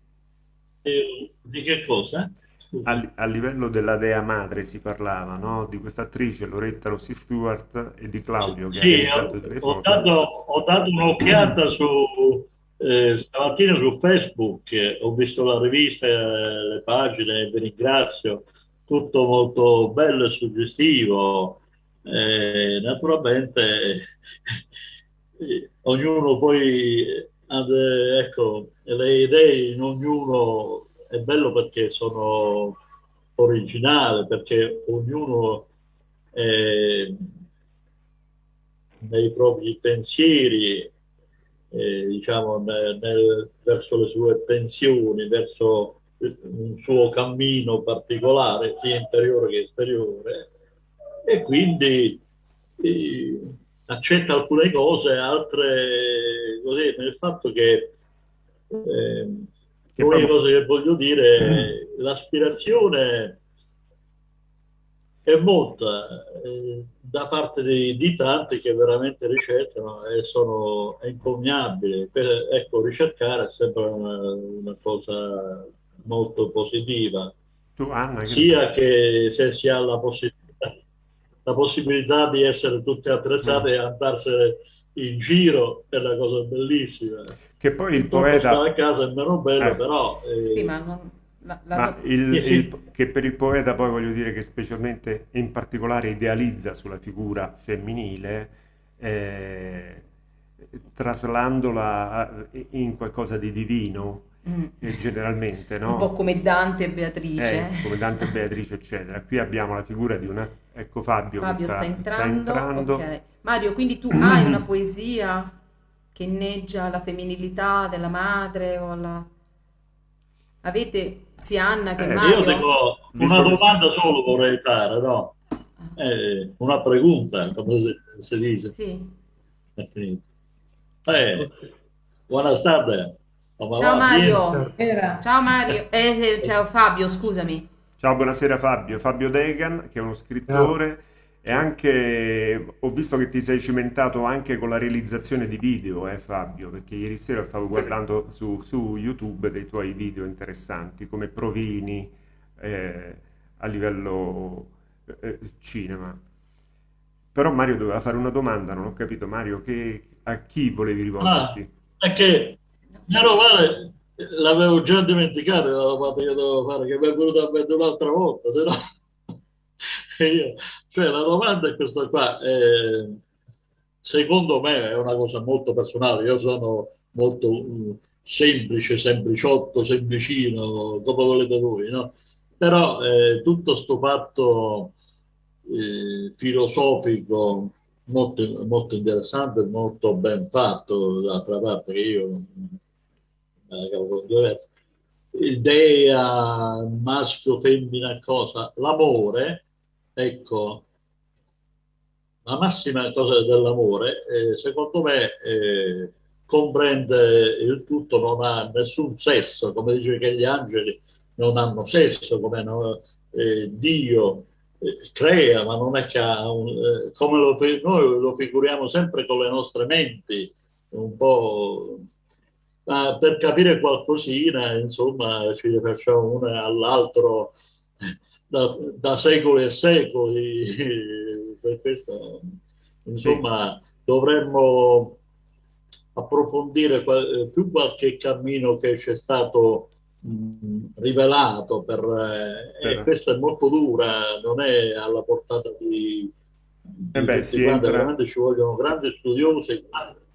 Eh, di che cosa? A, a, livello della dea madre si parlava, no? Di questa attrice Loretta Rossi Stewart e di Claudio che sì, ho, ho, dato, ho dato un'occhiata su eh, stamattina su Facebook, eh, ho visto la rivista, eh, le pagine, vi ringrazio, tutto molto bello e suggestivo. Eh, naturalmente ognuno poi ecco, le idee in ognuno è bello perché sono originali, perché ognuno eh, nei propri pensieri, eh, diciamo, nel, nel, verso le sue pensioni, verso un suo cammino particolare, sia interiore che esteriore, e quindi eh, accetta alcune cose, altre così, nel fatto che eh, l'unica cosa che voglio dire è l'aspirazione è molta eh, da parte di, di, tanti che veramente ricercano e sono encomiabili. Per, ecco, ricercare è sempre una, una cosa molto positiva, tu, Anna, sia che se si ha la possibilità la possibilità di essere tutti attrezzati mm. e andarsene in giro è una cosa bellissima. Che poi il Tutto poeta... stare a casa è meno bello, eh. però... Eh... Sì, ma non... La, la... Ma il, sì. il, che per il poeta poi voglio dire che specialmente in particolare idealizza sulla figura femminile eh, traslandola in qualcosa di divino Mm. generalmente, no? Un po' come Dante e Beatrice. Eh, come Dante e Beatrice, eccetera. Qui abbiamo la figura di una... Ecco Fabio, Fabio sta, sta, entrando. Sta entrando. Okay. Mario, quindi tu hai una poesia che inneggia la femminilità della madre o la... Avete sia Anna che eh, Mario? Io dico una domanda solo vorrei fare, no? Eh, una pregunta, come si, si dice. Sì. Eh, Ciao Mario. Ciao Mario. Eh, ciao Fabio, scusami. Ciao, buonasera Fabio. Fabio Degan, che è uno scrittore. Ciao. E anche ho visto che ti sei cimentato anche con la realizzazione di video, eh, Fabio, perché ieri sera stavo guardando su, su YouTube dei tuoi video interessanti, come provini eh, a livello eh, cinema. Però Mario doveva fare una domanda, non ho capito Mario, che, a chi volevi rivolgerti? Ah, è che Caro Vale, l'avevo già dimenticato la domanda che dovevo fare, che mi è venuta a mente un'altra volta, se no... Io, cioè la domanda è questa qua, eh, secondo me è una cosa molto personale, io sono molto um, semplice, sempliciotto, semplicino, come volete voi, no? Però eh, tutto questo fatto eh, filosofico molto, molto interessante, molto ben fatto, d'altra parte che io idea maschio, femmina, cosa, l'amore, ecco, la massima cosa dell'amore, eh, secondo me, eh, comprende il tutto, non ha nessun sesso, come dice che gli angeli non hanno sesso, come no, eh, Dio eh, crea, ma non è che ha un, eh, come lo, noi lo figuriamo sempre con le nostre menti, un po' ma per capire qualcosina, insomma, ci facciamo uno all'altro da, da, secoli e secoli. Per questo, insomma, sì. dovremmo approfondire più qualche cammino che ci è stato rivelato per, eh, e questa è molto dura, non è alla portata di, di Eh beh, tutti quanti, entra- veramente ci vogliono grandi studiosi, grandi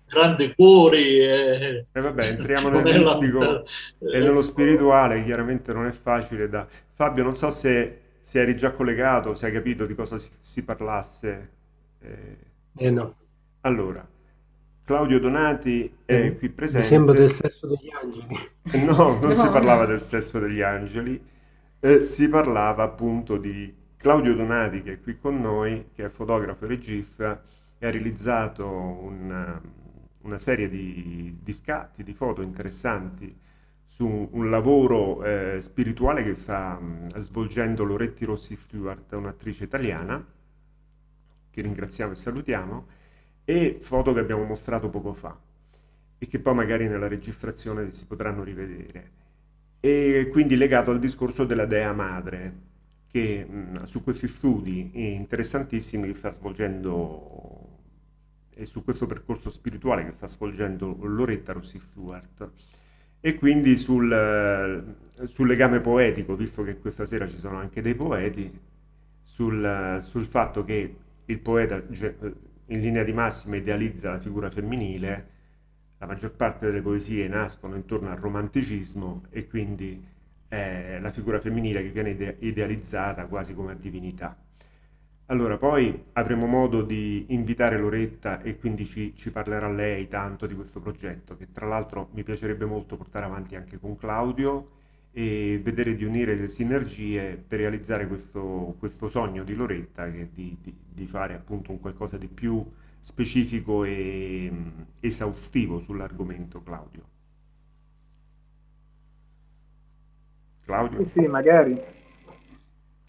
cuori. eh. E vabbè, entriamo nel mistico e eh, nello spirituale, chiaramente non è facile da... Fabio, non so se, se eri già collegato, se hai capito di cosa si, si parlasse. Eh, Eh no, allora, Claudio Donati è Eh, qui mi presente. sembra del sesso degli angeli. No, non si No. parlava del sesso degli angeli, eh, si parlava appunto di Claudio Donati che è qui con noi, che è fotografo e regista e ha realizzato una, una serie di, di scatti, di foto interessanti su un lavoro eh, spirituale che sta mh, svolgendo Loretti Rossi Stewart, un'attrice italiana, che ringraziamo e salutiamo, e foto che abbiamo mostrato poco fa e che poi magari nella registrazione si potranno rivedere. E quindi legato al discorso della Dea Madre, che mh, su questi studi interessantissimi che sta svolgendo e su questo percorso spirituale che sta svolgendo Loretta Rossi Stewart. E quindi sul, eh, sul legame poetico, visto che questa sera ci sono anche dei poeti, sul, sul fatto che il poeta ge- in linea di massima idealizza la figura femminile, la maggior parte delle poesie nascono intorno al romanticismo e quindi è la figura femminile che viene ide- idealizzata quasi come divinità. Allora, poi avremo modo di invitare Loretta e quindi ci, ci parlerà lei tanto di questo progetto, che tra l'altro mi piacerebbe molto portare avanti anche con Claudio e vedere di unire le sinergie per realizzare questo, questo sogno di Loretta, che è di, di- di fare appunto un qualcosa di più specifico e mm, esaustivo sull'argomento, Claudio. Claudio, Sì, sì, magari.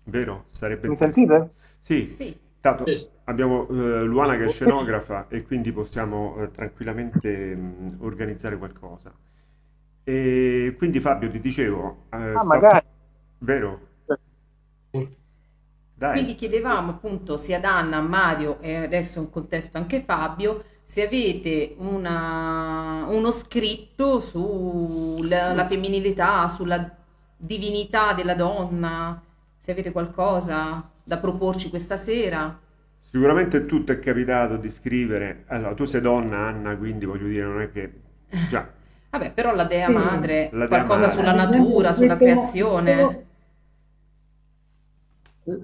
vero? Sarebbe Mi sentite? Sì, Sì, tanto Sì, sì. abbiamo eh, Luana che è scenografa e quindi possiamo eh, tranquillamente mh, organizzare qualcosa. E quindi Fabio ti dicevo, eh, Ah, fa- magari. vero? Sì. Dai. quindi chiedevamo appunto sia ad Anna, a Mario e adesso in contesto anche Fabio se avete una- uno scritto sulla la femminilità, sulla divinità della donna, se avete qualcosa da proporci questa sera. Sicuramente tutto è capitato di scrivere. Allora, tu sei donna, Anna, quindi voglio dire, non è che già Vabbè, però la Dea Sì. Madre, La Dea qualcosa Madre. sulla natura, sulla creazione.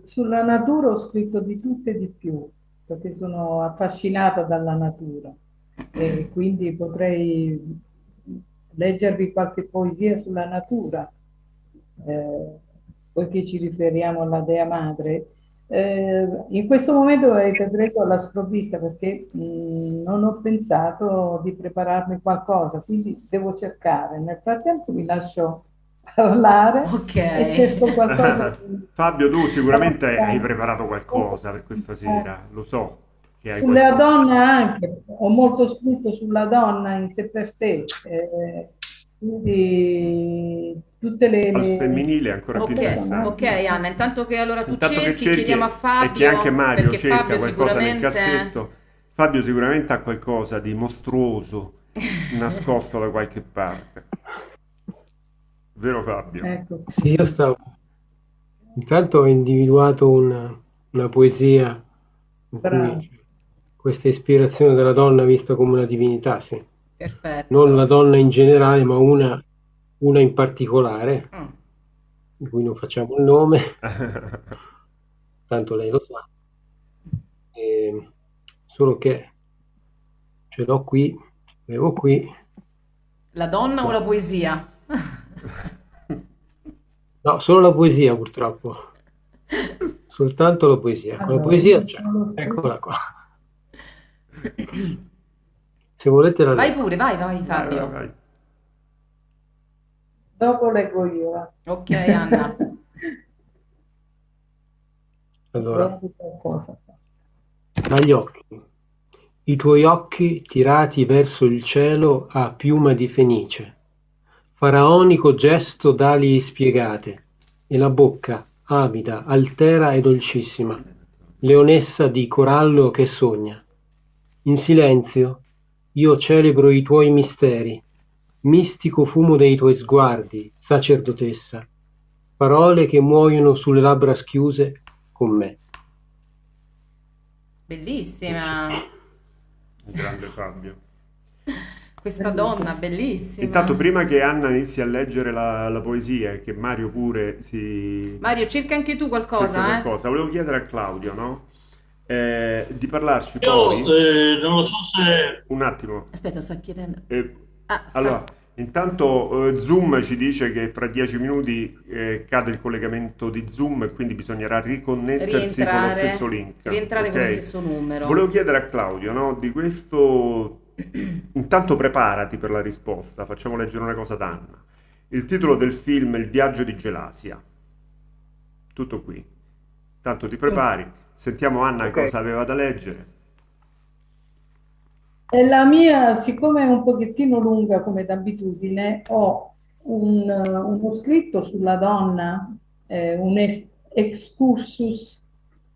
Sulla natura ho scritto di tutto e di più, perché sono affascinata dalla natura e quindi potrei leggervi qualche poesia sulla natura, eh, poiché ci riferiamo alla Dea Madre. Eh, in questo momento avete preso alla sprovvista perché mh, non ho pensato di prepararmi qualcosa, quindi devo cercare. Nel frattempo vi lascio parlare Ok. e cerco qualcosa di- Fabio, tu sicuramente hai preparato qualcosa per questa sera, lo so che hai Sulla qualcosa. donna anche, ho molto scritto sulla donna in sé per sé, eh, quindi tutte le... Al le- femminile è ancora più Ok, interessante. ok Anna, intanto che allora tu Intanto che cerchi, cerchi chiediamo a Fabio, e che anche Mario perché cerca Fabio qualcosa nel sicuramente... cassetto. Fabio sicuramente ha qualcosa di mostruoso nascosto da qualche parte. Vero Fabio? Ecco, Sì, io stavo. Intanto ho individuato una, una poesia in Bravo. cui c'è questa ispirazione della donna vista come una divinità, sì. Perfetto. Non la donna in generale, ma una, una in particolare, Mm. di cui non facciamo il nome, tanto lei lo sa. E- solo che ce l'ho qui, avevo qui. La donna o la poesia? No, solo la poesia purtroppo. Soltanto la poesia. La Allora, poesia c'è. non lo so. Eccola qua. Se volete la Vai leggo. pure, vai, vai Vai, Fabio. vai, vai. Dopo leggo io. va. Ok Anna. Allora, dagli occhi. I tuoi occhi tirati verso il cielo a piuma di fenice. Faraonico gesto d'ali spiegate. E la bocca, avida, altera e dolcissima. Leonessa di corallo che sogna. In silenzio, io celebro i tuoi misteri, mistico fumo dei tuoi sguardi, sacerdotessa, parole che muoiono sulle labbra schiuse con me. Bellissima. Grande Fabio. Questa donna, bellissima. Intanto, prima che Anna inizi a leggere la, la poesia e che Mario pure si... Mario, cerca anche tu qualcosa, eh? qualcosa, volevo chiedere a Claudio, no? Eh, di parlarci Io poi... eh, non lo so se Un attimo. Aspetta, sta chiedendo. Eh, Ah, sta- allora, intanto eh, Zoom ci dice che fra dieci minuti eh, cade il collegamento di Zoom e quindi bisognerà riconnettersi con lo rientrare, stesso link. rientrare con lo stesso numero. Volevo chiedere a Claudio, no, di questo... Intanto preparati per la risposta, facciamo leggere una cosa ad Anna. Il titolo del film è Il viaggio di Gelasia. Tutto qui. Tanto ti prepari, sentiamo Anna Ok. cosa aveva da leggere. E la mia, siccome è un pochettino lunga come d'abitudine, ho un, uno scritto sulla donna, eh, un es- excursus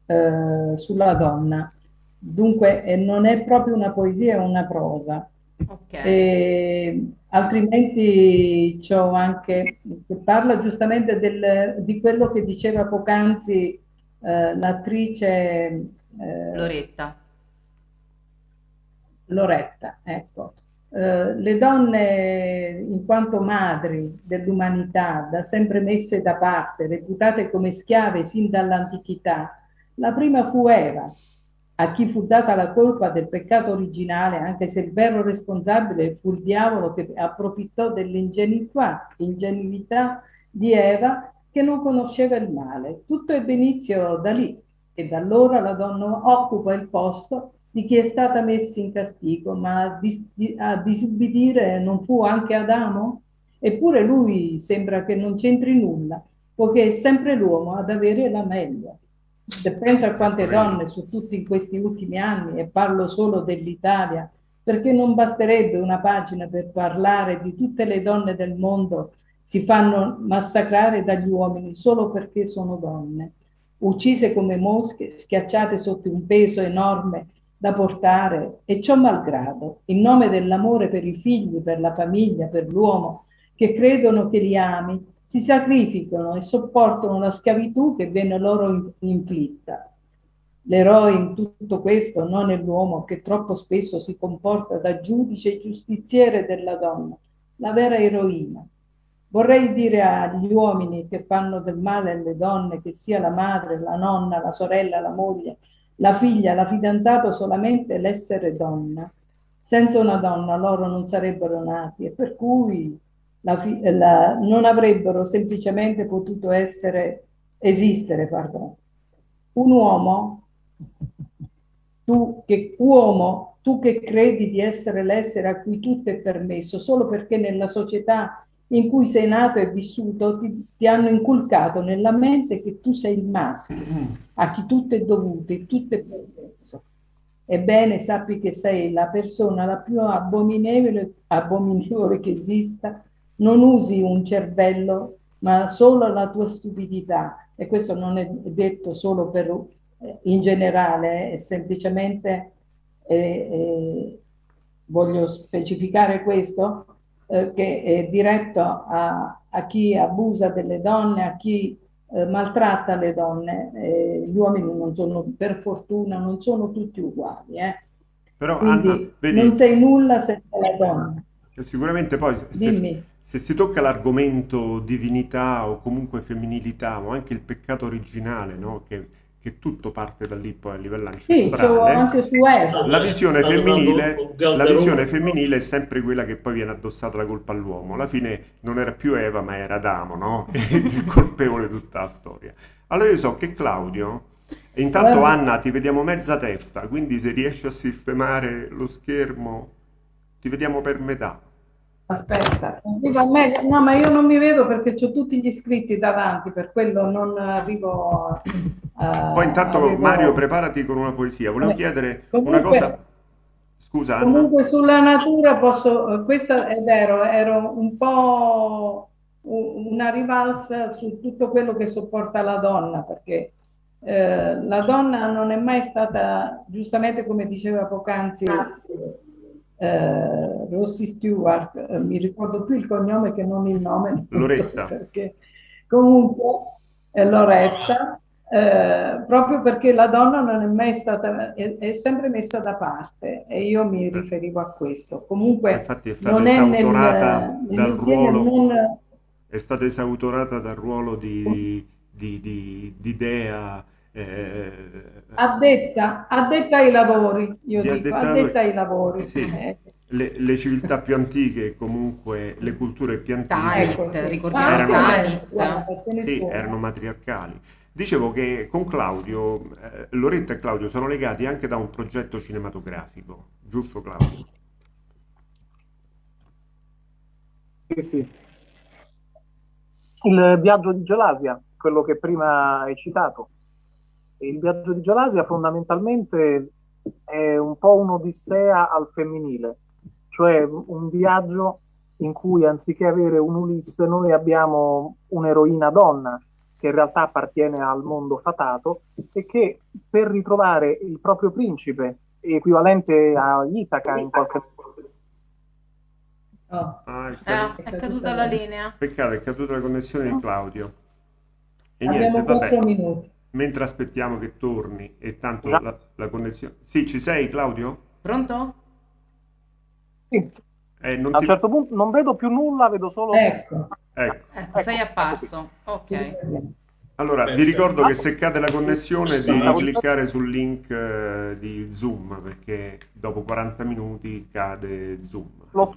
eh, sulla donna. Dunque, eh, non è proprio una poesia, è una prosa. Ok. E altrimenti c'ho anche, che parla giustamente del- di quello che diceva poc'anzi eh, l'attrice eh, Loretta. Loretta, ecco. Eh, le donne, in quanto madri dell'umanità, da sempre messe da parte, reputate come schiave sin dall'antichità, la prima fu Eva, a chi fu data la colpa del peccato originale, anche se il vero responsabile fu il diavolo che approfittò dell'ingenuità ingenuità di Eva che non conosceva il male. Tutto ebbe inizio da lì e da allora la donna occupa il posto di chi è stata messa in castigo, ma a, dis- a disubbidire non fu anche Adamo? Eppure lui sembra che non c'entri nulla, poiché è sempre l'uomo ad avere la meglio. Se penso a quante donne su tutti in questi ultimi anni, e parlo solo dell'Italia, perché non basterebbe una pagina per parlare di tutte le donne del mondo si fanno massacrare dagli uomini solo perché sono donne, uccise come mosche, schiacciate sotto un peso enorme da portare e ciò malgrado, in nome dell'amore per i figli, per la famiglia, per l'uomo, che credono che li ami, si sacrificano e sopportano la schiavitù che viene loro in- inflitta. L'eroe in tutto questo non è l'uomo che troppo spesso si comporta da giudice e giustiziere della donna, la vera eroina. Vorrei dire agli uomini che fanno del male alle donne, che sia la madre, la nonna, la sorella, la moglie, la figlia, la fidanzata, solamente l'essere donna. Senza una donna loro non sarebbero nati e per cui la la- non avrebbero semplicemente potuto essere, esistere, pardon. Un uomo, tu che uomo, tu che credi di essere l'essere a cui tutto è permesso, solo perché nella società in cui sei nato e vissuto ti, ti hanno inculcato nella mente che tu sei il maschio, a chi tutto è dovuto e tutto è permesso. Ebbene, sappi che sei la persona la più abominevole, abominevole che esista. Non usi un cervello, ma solo la tua stupidità. E questo non è detto solo per, eh, in generale, è semplicemente, eh, eh, voglio specificare questo, eh, che è diretto a, a chi abusa delle donne, a chi eh, maltratta le donne. Eh, gli uomini non sono, per fortuna, non sono tutti uguali. eh. Però Quindi Anna, vedi, non sei nulla senza la donna. sicuramente poi se, se si tocca l'argomento divinità o comunque femminilità o anche il peccato originale, no? Che, che tutto parte da lì poi a livello Sì, ancestrale. anche su Eva. La visione, femminile, la visione femminile è sempre quella che poi viene addossata la colpa all'uomo. Alla fine non era più Eva, ma era Adamo, no? Il colpevole di tutta la storia. Allora io so che Claudio, intanto Guarda. Anna ti vediamo mezza testa, quindi se riesci a sistemare lo schermo ti vediamo per metà. Aspetta, arriva meglio. No, ma io non mi vedo perché ho tutti gli iscritti davanti, per quello non arrivo a- Poi intanto arrivo- Mario preparati con una poesia. Volevo chiedere comunque- una cosa. Scusa Anna. Comunque sulla natura posso, eh, questa è vero, ero un po' una rivalsa su tutto quello che sopporta la donna, perché eh, la donna non è mai stata, giustamente come diceva poc'anzi eh, Rossi Stewart, eh, mi ricordo più il cognome che non il nome. Loretta. So perché. Comunque, è Loretta, eh, proprio perché la donna non è mai stata, è, è, sempre messa da parte e io mi riferivo a questo. Comunque, Infatti è stata esautorata nel, dal ruolo, non... è stata esautorata dal ruolo di, di, di, di dea eh, addetta, addetta ai lavori, io dico, addetta, addetta ai lavori. Sì. Eh. Le, le, civiltà più antiche, comunque le culture più antiche, Tanit, ricordiamo erano. Sì, erano matriarcali. Dicevo che con Claudio, eh, Loretta e Claudio sono legati anche da un progetto cinematografico, giusto Claudio? Sì, sì. Il viaggio di Gelasia, quello che prima hai citato. Il viaggio di Gelasia fondamentalmente è un po' un'odissea al femminile, cioè un viaggio in cui anziché avere un Ulisse noi abbiamo un'eroina donna che in realtà appartiene al mondo fatato e che per ritrovare il proprio principe, equivalente a Itaca in qualche modo. Oh. Ah, è, caduta, eh, è caduta la linea. Peccato, è caduta la connessione di Claudio. E Abbiamo niente, vabbè. Minuti mentre aspettiamo che torni e tanto la, la, connessione... Sì, ci sei Claudio? Pronto? Sì. Eh, a un ti... certo punto non vedo più nulla, vedo solo... Ecco. Ecco. ecco sei apparso. Ok. Allora, vi ricordo che se cade la connessione di cliccare sul link uh, di Zoom perché dopo 40 minuti cade Zoom. Lo...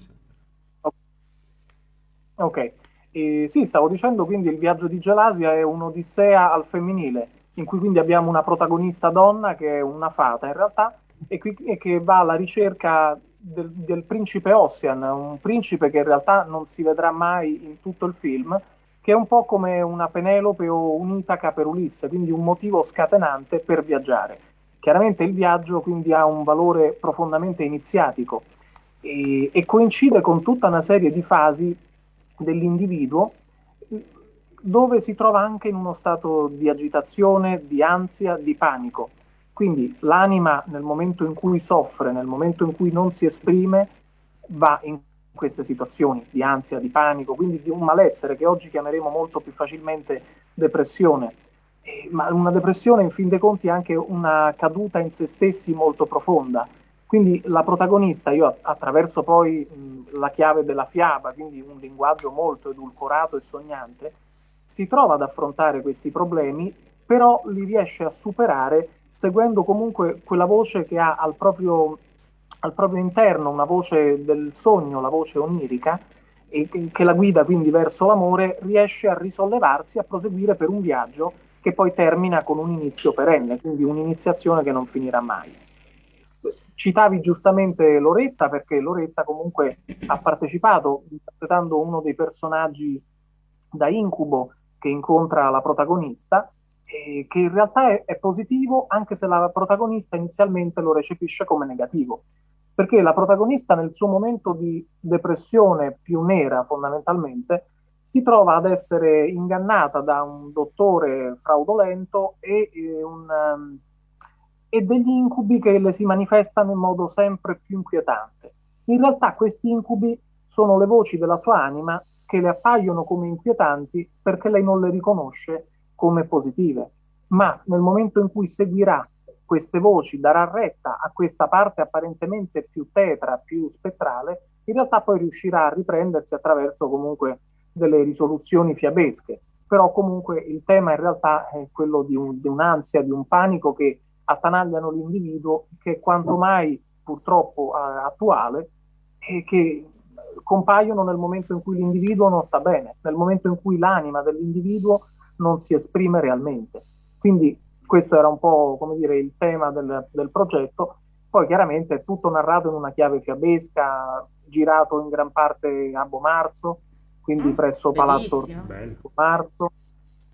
Ok, eh, sì, stavo dicendo quindi il viaggio di Gelasia è un'odissea al femminile in cui quindi abbiamo una protagonista donna che è una fata in realtà e, qui, e che va alla ricerca del, del, principe Ossian, un principe che in realtà non si vedrà mai in tutto il film, che è un po' come una Penelope o un'Itaca per Ulisse, quindi un motivo scatenante per viaggiare. Chiaramente il viaggio quindi ha un valore profondamente iniziatico e, e coincide con tutta una serie di fasi dell'individuo dove si trova anche in uno stato di agitazione, di ansia, di panico. Quindi l'anima nel momento in cui soffre, nel momento in cui non si esprime, va in queste situazioni di ansia, di panico, quindi di un malessere che oggi chiameremo molto più facilmente depressione. Eh, ma una depressione in fin dei conti è anche una caduta in se stessi molto profonda. Quindi la protagonista, io attraverso poi mh, la chiave della fiaba, quindi un linguaggio molto edulcorato e sognante, si trova ad affrontare questi problemi, però li riesce a superare seguendo comunque quella voce che ha al proprio, al proprio interno, una voce del sogno, la voce onirica, e che la guida quindi verso l'amore, riesce a risollevarsi, a proseguire per un viaggio che poi termina con un inizio perenne, quindi un'iniziazione che non finirà mai. Citavi giustamente Loretta perché Loretta comunque ha partecipato interpretando uno dei personaggi da incubo che incontra la protagonista, e che in realtà è, è positivo anche se la protagonista inizialmente lo recepisce come negativo, perché la protagonista nel suo momento di depressione più nera fondamentalmente si trova ad essere ingannata da un dottore fraudolento e, e, un, um, e, degli incubi che le si manifestano in modo sempre più inquietante. In realtà questi incubi sono le voci della sua anima che le appaiono come inquietanti perché lei non le riconosce come positive. Ma nel momento in cui seguirà queste voci, darà retta a questa parte apparentemente più tetra, più spettrale, in realtà poi riuscirà a riprendersi attraverso comunque delle risoluzioni fiabesche. Però comunque il tema in realtà è quello di, un, di un'ansia, di un panico che attanagliano l'individuo, che è quanto mai purtroppo attuale e che compaiono nel momento in cui l'individuo non sta bene, nel momento in cui l'anima dell'individuo non si esprime realmente. Quindi questo era un po' come dire il tema del, del progetto. Poi chiaramente è tutto narrato in una chiave fiabesca, girato in gran parte a Bomarzo, quindi mm, presso Palazzo Bomarzo.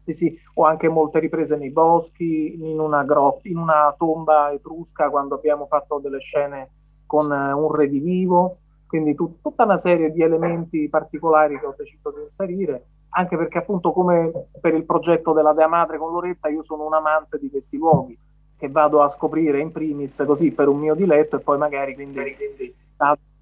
Sì, sì, ho anche molte riprese nei boschi, in una, grotta, in una tomba etrusca quando abbiamo fatto delle scene con uh, un redivivo quindi tut- tutta una serie di elementi particolari che ho deciso di inserire, anche perché appunto come per il progetto della Dea Madre con Loretta io sono un amante di questi luoghi che vado a scoprire in primis così per un mio diletto e poi magari quindi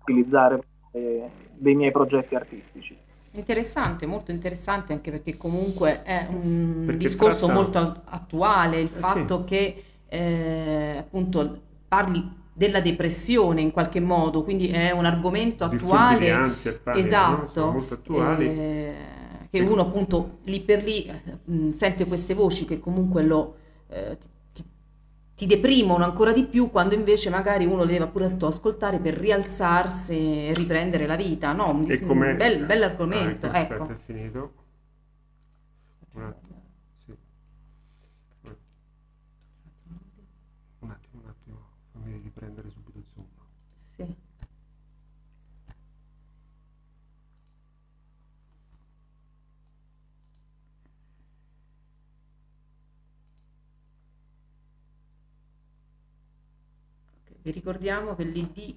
utilizzare eh, dei miei progetti artistici. Interessante, molto interessante anche perché comunque è un Perché discorso tratta- molto attuale il Eh, fatto che eh, appunto parli della depressione in qualche modo, quindi è un argomento attuale, ansia no? esatto, Sono molto attuali. eh, che uno appunto lì per lì eh, mh, sente queste voci che comunque lo, eh, ti, ti- deprimono ancora di più quando invece magari uno le deve appunto ascoltare per rialzarsi e riprendere la vita, no? Un, dis- un bel, bel argomento, Ah, ecco, ecco. Aspetta, è finito. Un attimo, sì. Un attimo, un attimo, fammi riprendere subito Zoom. Sì. Ok, Vi ricordiamo che l'ID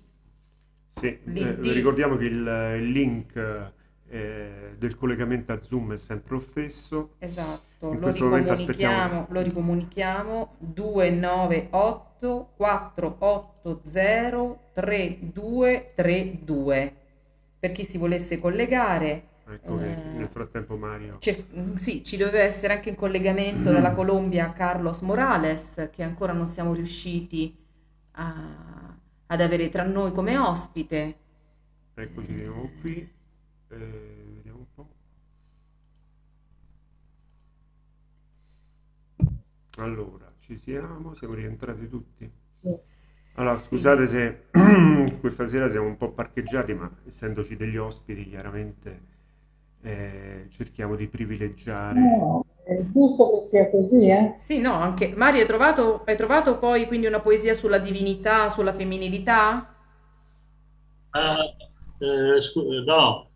Sì, eh, L'ID. ricordiamo che il, il link eh, del collegamento a Zoom è sempre lo stesso. Esatto, lo ricomunichiamo, lo ricomunichiamo 298 480 3232 per chi si volesse collegare. Ecco che Eh, nel frattempo Mario... Mm, sì, ci doveva essere anche in collegamento dalla Colombia Carlos Morales che ancora non siamo riusciti a- ad avere tra noi come ospite. Eccoci di nuovo qui. Eh, vediamo un po'. Allora, ci siamo, siamo rientrati tutti. Allora, scusate se questa sera siamo un po' parcheggiati, ma essendoci degli ospiti, chiaramente eh, cerchiamo di privilegiare. È giusto che sia così, eh? Sì, no, anche Mario, hai trovato, hai trovato poi quindi una poesia sulla divinità, sulla femminilità? Ah, eh, no,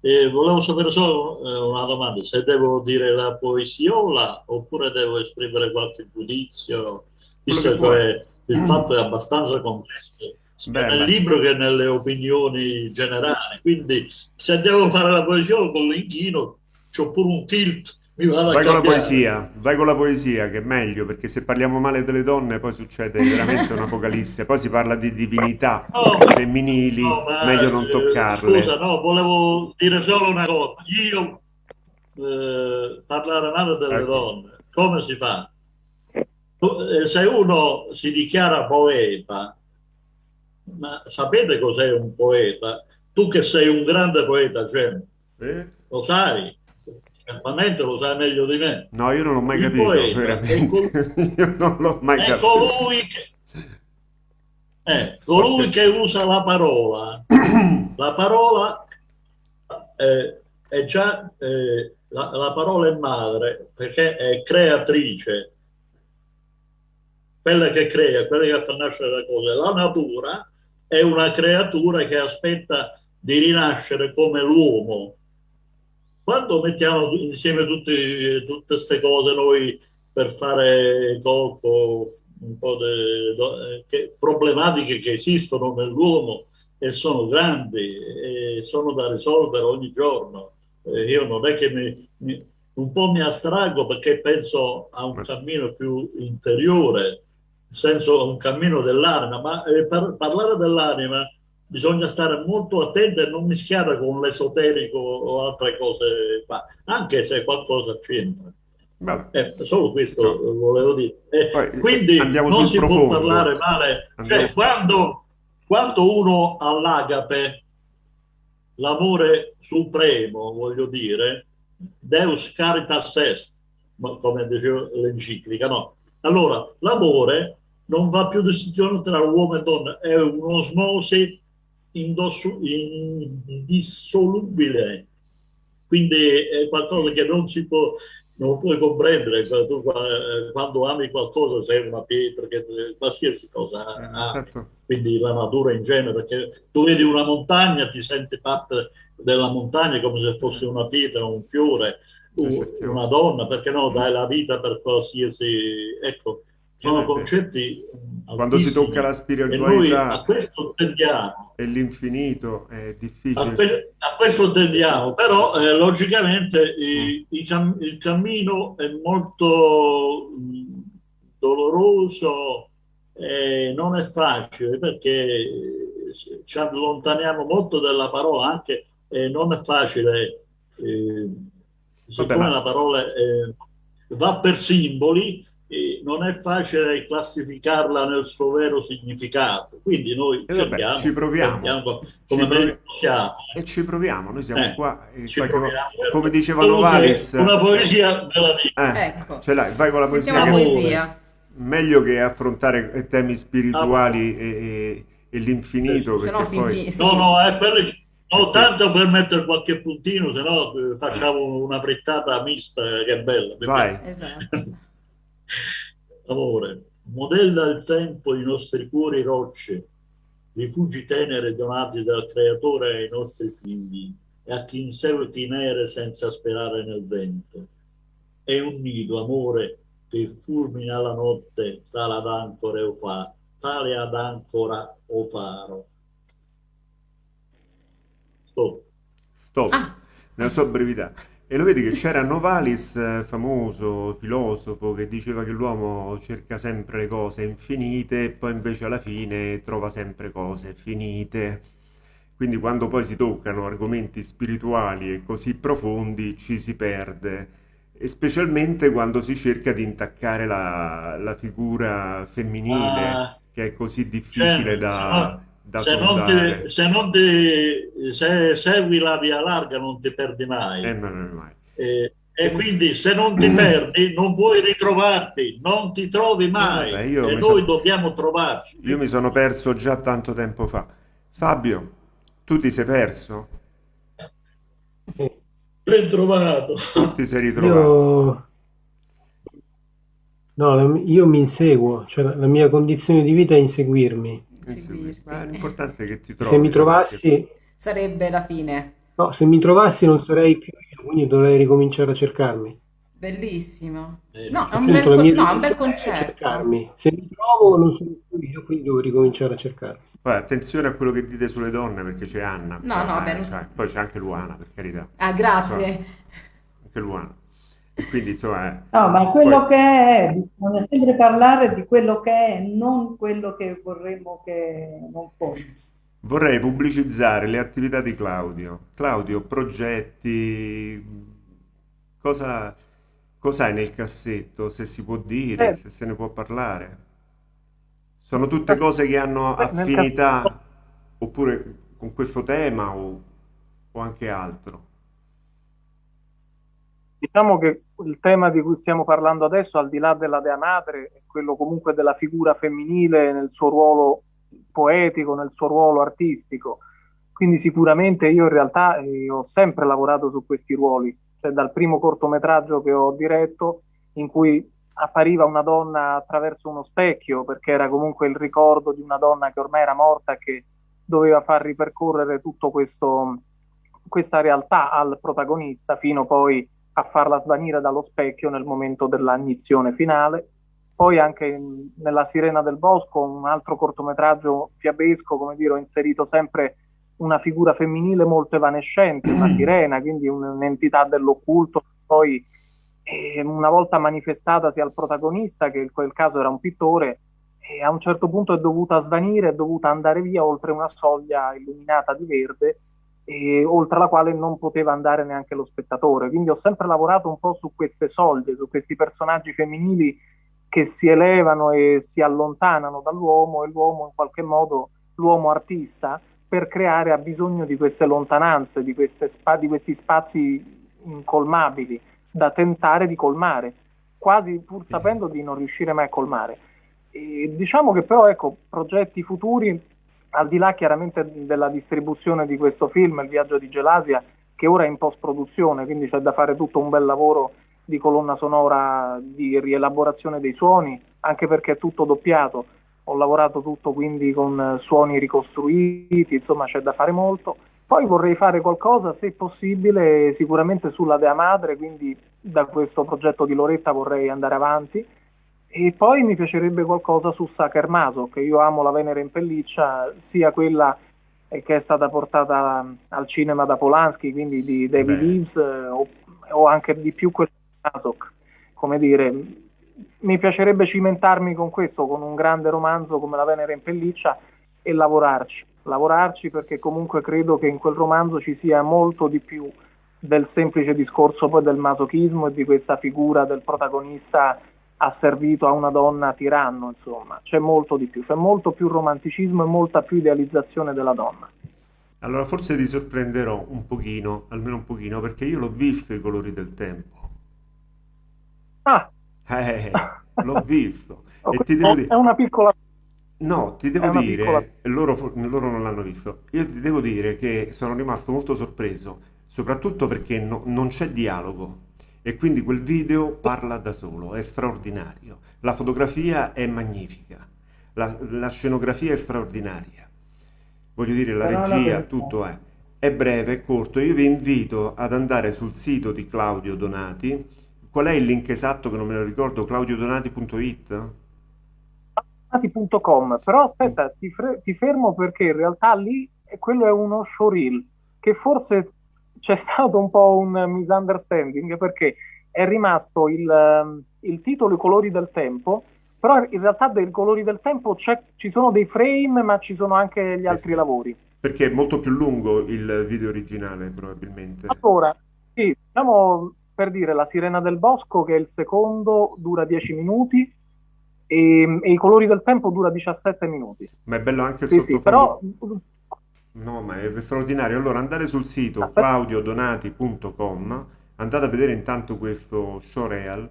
Eh, volevo sapere solo eh, una domanda, se devo dire la poesiola oppure devo esprimere qualche giudizio, visto che che il fatto è abbastanza complesso, sia nel libro che nelle opinioni generali. Quindi se devo fare la poesiola con l'inchino, c'ho pure un tilt, Vai con la poesia, vai con la poesia che è meglio, perché se parliamo male delle donne poi succede veramente un'apocalisse, poi si parla di divinità No, femminili, no, ma, meglio non eh, toccarle. Scusa, no, volevo dire solo una cosa. Io eh, parlare male delle Ecco. donne, come si fa? Eh, Se uno si dichiara poeta, ma sapete cos'è un poeta? Tu che sei un grande poeta, cioè, Eh? lo sai, certamente lo sai meglio di me. No, io non l'ho mai Il capito, poeta veramente. Io non l'ho mai È capito. colui che, eh, colui che usa la parola. La parola eh, è già eh, la, la parola è madre perché è creatrice, quella che crea, quella che fa nascere le cose. La natura è una creatura che aspetta di rinascere come l'uomo. Quando mettiamo insieme tutti- tutte queste cose noi per fare colpo un po' de- che- problematiche che esistono nell'uomo e sono grandi e sono da risolvere ogni giorno. Io non è che mi, mi- un po' mi astraggo perché penso a un cammino più interiore, nel senso a un cammino dell'anima, ma eh, per parlare dell'anima bisogna stare molto attenti e non mischiare con l'esoterico o altre cose, qua, anche se qualcosa c'entra. Eh, solo questo volevo dire. Eh, Poi, quindi non si può profondo. parlare male. Cioè, quando, quando uno ha l'agape, l'amore supremo, voglio dire, Deus caritas est, ma- come diceva l'enciclica, no? Allora, l'amore non va più distinzione tra uomo e donna, è un'osmosi indissolubile. Quindi è qualcosa che non si può, non puoi comprendere. Tu, eh, quando ami qualcosa sei una pietra, che, qualsiasi cosa ami Certo. quindi la natura in genere, perché tu vedi una montagna, ti senti parte della montagna come se fosse una pietra, un fiore, u- una donna, perché no, dai la vita per qualsiasi... Ecco, sono Eh, concetti Quando si tocca la noi a spiritualità questo tendiamo. e l'infinito è A, difficile. que- a questo tendiamo, però eh, logicamente Mm. i- i cam- il cammino è molto mh, doloroso e non è facile perché ci allontaniamo molto dalla parola, anche eh, non è facile, eh, siccome Vabbè, la parola eh, va per simboli, non è facile classificarla nel suo vero significato. Quindi noi eh cerchiamo, vabbè, ci proviamo, come ci proviamo. E ci proviamo, noi siamo eh, qua. proviamo, come diceva Novalis, una poesia della vita. Eh, ecco. ce l'hai, vai con la poesia. La poesia. Meglio che affrontare temi spirituali ah, e, e, e, l'infinito. Se no, poi... sì. no, no, è quelli No, tanto per mettere qualche puntino, se no eh, facciamo una frittata mista che è bella. Vai. Esatto. Amore, modella il tempo i nostri cuori rocce, rifugi tenere donati dal Creatore ai nostri figli e a chi inseguiti nere senza sperare nel vento. È un nido, amore, che fulmina la notte tale ad ancora o fa, tale ad ancora o faro. Stop. Stop. Ah. Nella sua brevità. E lo vedi che c'era Novalis, eh, famoso filosofo, che diceva che l'uomo cerca sempre le cose infinite e poi invece alla fine trova sempre cose finite. Quindi quando poi si toccano argomenti spirituali e così profondi ci si perde, e specialmente quando si cerca di intaccare la, la figura femminile, ah, che è così difficile certo, da, da se non, ti, se non ti, se segui la via larga non ti perdi mai. Eh, non mai. Eh, e quindi se non ti perdi non puoi ritrovarti, non ti trovi mai. Vabbè, e noi sono... dobbiamo trovarci. Io mi sono perso già tanto tempo fa. Fabio, tu ti sei perso? Ben trovato. Tu ti sei ritrovato. Io... No, io mi inseguo, cioè la mia condizione di vita è inseguirmi. Ma l'importante è che ti trovi. Se mi trovassi... Sarebbe la fine. No, se mi trovassi non sarei più io, quindi dovrei ricominciare a cercarmi. Bellissimo. Eh, no, è un, bel, con... no, un bel concetto. Cercarmi. Se mi trovo non sono più io, quindi devo ricominciare a cercarmi. Poi attenzione a quello che dite sulle donne, perché c'è Anna. No, no, eh, cioè, Poi c'è anche Luana, per carità. Ah, grazie. Cioè, anche Luana. Quindi insomma... Eh, no, ma quello poi... che è, bisogna sempre parlare di quello che è, non quello che vorremmo che non fosse. Vorrei pubblicizzare le attività di Claudio. Claudio, progetti, cosa, cosa hai nel cassetto, se si può dire, eh. se se ne può parlare? Sono tutte eh. cose che hanno affinità oppure con questo tema o, o anche altro? Diciamo che il tema di cui stiamo parlando adesso, al di là della Dea Madre, è quello comunque della figura femminile nel suo ruolo poetico, nel suo ruolo artistico. Quindi sicuramente io in realtà eh, ho sempre lavorato su questi ruoli, cioè dal primo cortometraggio che ho diretto, in cui appariva una donna attraverso uno specchio, perché era comunque il ricordo di una donna che ormai era morta e che doveva far ripercorrere questo questa realtà al protagonista fino poi a farla svanire dallo specchio nel momento dell'agnizione finale. Poi anche in, nella Sirena del Bosco, un altro cortometraggio fiabesco, come dire, ho inserito sempre una figura femminile molto evanescente, una sirena, quindi un'entità dell'occulto, poi eh, una volta manifestatasi al protagonista, che in quel caso era un pittore, e a un certo punto è dovuta svanire, è dovuta andare via oltre una soglia illuminata di verde e oltre la quale non poteva andare neanche lo spettatore. Quindi ho sempre lavorato un po' su queste soglie, su questi personaggi femminili che si elevano e si allontanano dall'uomo e l'uomo in qualche modo, l'uomo artista, per creare ha bisogno di queste lontananze, di, queste spa- di questi spazi incolmabili da tentare di colmare, quasi pur sapendo di non riuscire mai a colmare. E diciamo che però ecco, progetti futuri al di là chiaramente della distribuzione di questo film, Il viaggio di Gelasia, che ora è in post-produzione, quindi c'è da fare tutto un bel lavoro di colonna sonora, di rielaborazione dei suoni, anche perché è tutto doppiato. Ho lavorato tutto quindi con suoni ricostruiti, insomma c'è da fare molto. Poi vorrei fare qualcosa, se possibile, sicuramente sulla Dea Madre, quindi da questo progetto di Loretta vorrei andare avanti e poi mi piacerebbe qualcosa su Sacher Maso, che io amo la Venere in pelliccia, sia quella che è stata portata al cinema da Polanski, quindi di David Eves, eh, o, o, anche di più quel Masok. Come dire, mi piacerebbe cimentarmi con questo, con un grande romanzo come La Venere in pelliccia e lavorarci. lavorarci perché comunque credo che in quel romanzo ci sia molto di più del semplice discorso poi del masochismo e di questa figura del protagonista asservito a una donna tiranno, insomma, c'è molto di più, c'è molto più romanticismo e molta più idealizzazione della donna. Allora forse ti sorprenderò un pochino, almeno un pochino, perché io l'ho visto i colori del tempo. Ah! Eh, l'ho visto. Oh, e ti devo è dire... una piccola... No, ti devo È dire, piccola- loro, loro non l'hanno visto, io ti devo dire che sono rimasto molto sorpreso, soprattutto perché no- non c'è dialogo e quindi quel video parla da solo, è straordinario. La fotografia è magnifica, la, la scenografia è straordinaria. Voglio dire, la Però la regia, verità- tutto è. È breve, è corto. Io vi invito ad andare sul sito di Claudio Donati. Qual è il link esatto che non me lo ricordo? claudiodonati.it? Donati.com, però aspetta, ti, ti fermo perché in realtà lì quello è uno showreel che forse c'è stato un po' un misunderstanding perché è rimasto il, ehm, il titolo I colori del tempo, però in realtà dei colori del tempo ci sono dei frame ma ci sono anche gli altri lavori. Perché è molto più lungo il video originale, probabilmente. Allora, sì, diciamo per dire La Sirena del Bosco, che è il secondo, dura 10 minuti e, e I colori del tempo dura 17 minuti. Ma è bello anche Sì, sì, sottofondo. però No, ma è straordinario. Allora, andate sul sito Aspetta. claudiodonati.com, andate a vedere intanto questo showreel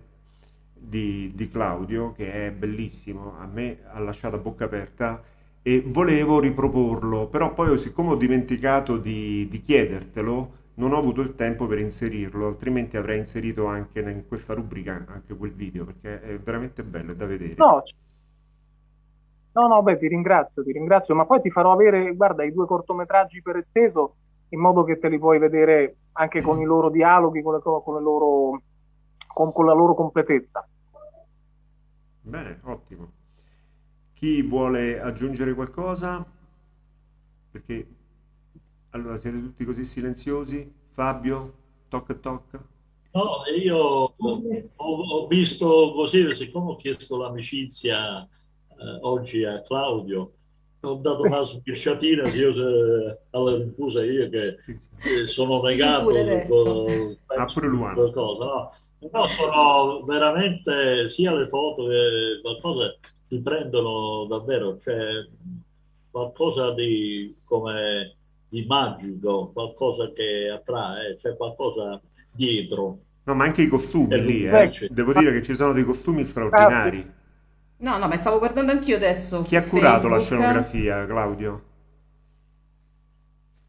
di, di Claudio, che è bellissimo, a me ha lasciato a bocca aperta e volevo riproporlo, però poi siccome ho dimenticato di, di chiedertelo, non ho avuto il tempo per inserirlo, altrimenti avrei inserito anche in questa rubrica anche quel video, perché è veramente bello, è da vedere. no, no, no, beh, ti ringrazio, ti ringrazio, ma poi ti farò avere, guarda, i due cortometraggi per esteso, in modo che te li puoi vedere anche con i loro dialoghi, con le, co- con le loro, con, con la loro completezza. Bene, ottimo. Chi vuole aggiungere qualcosa? Perché allora siete tutti così silenziosi? Fabio, toc toc. No, io ho, ho visto così, siccome ho chiesto l'amicizia eh, oggi a Claudio, ho dato una sbirciatina io se- alla rinfusa io che eh, sono negato con- Ah, pure Luana. qualcosa, no? Però sono veramente sia le foto che qualcosa ti prendono davvero, c'è qualcosa di come di magico, qualcosa che attrae, c'è qualcosa dietro. No, ma anche i costumi lì, eh. Devo dire che ci sono dei costumi straordinari. No, no, ma stavo guardando anch'io adesso Chi ha curato la scenografia, Claudio?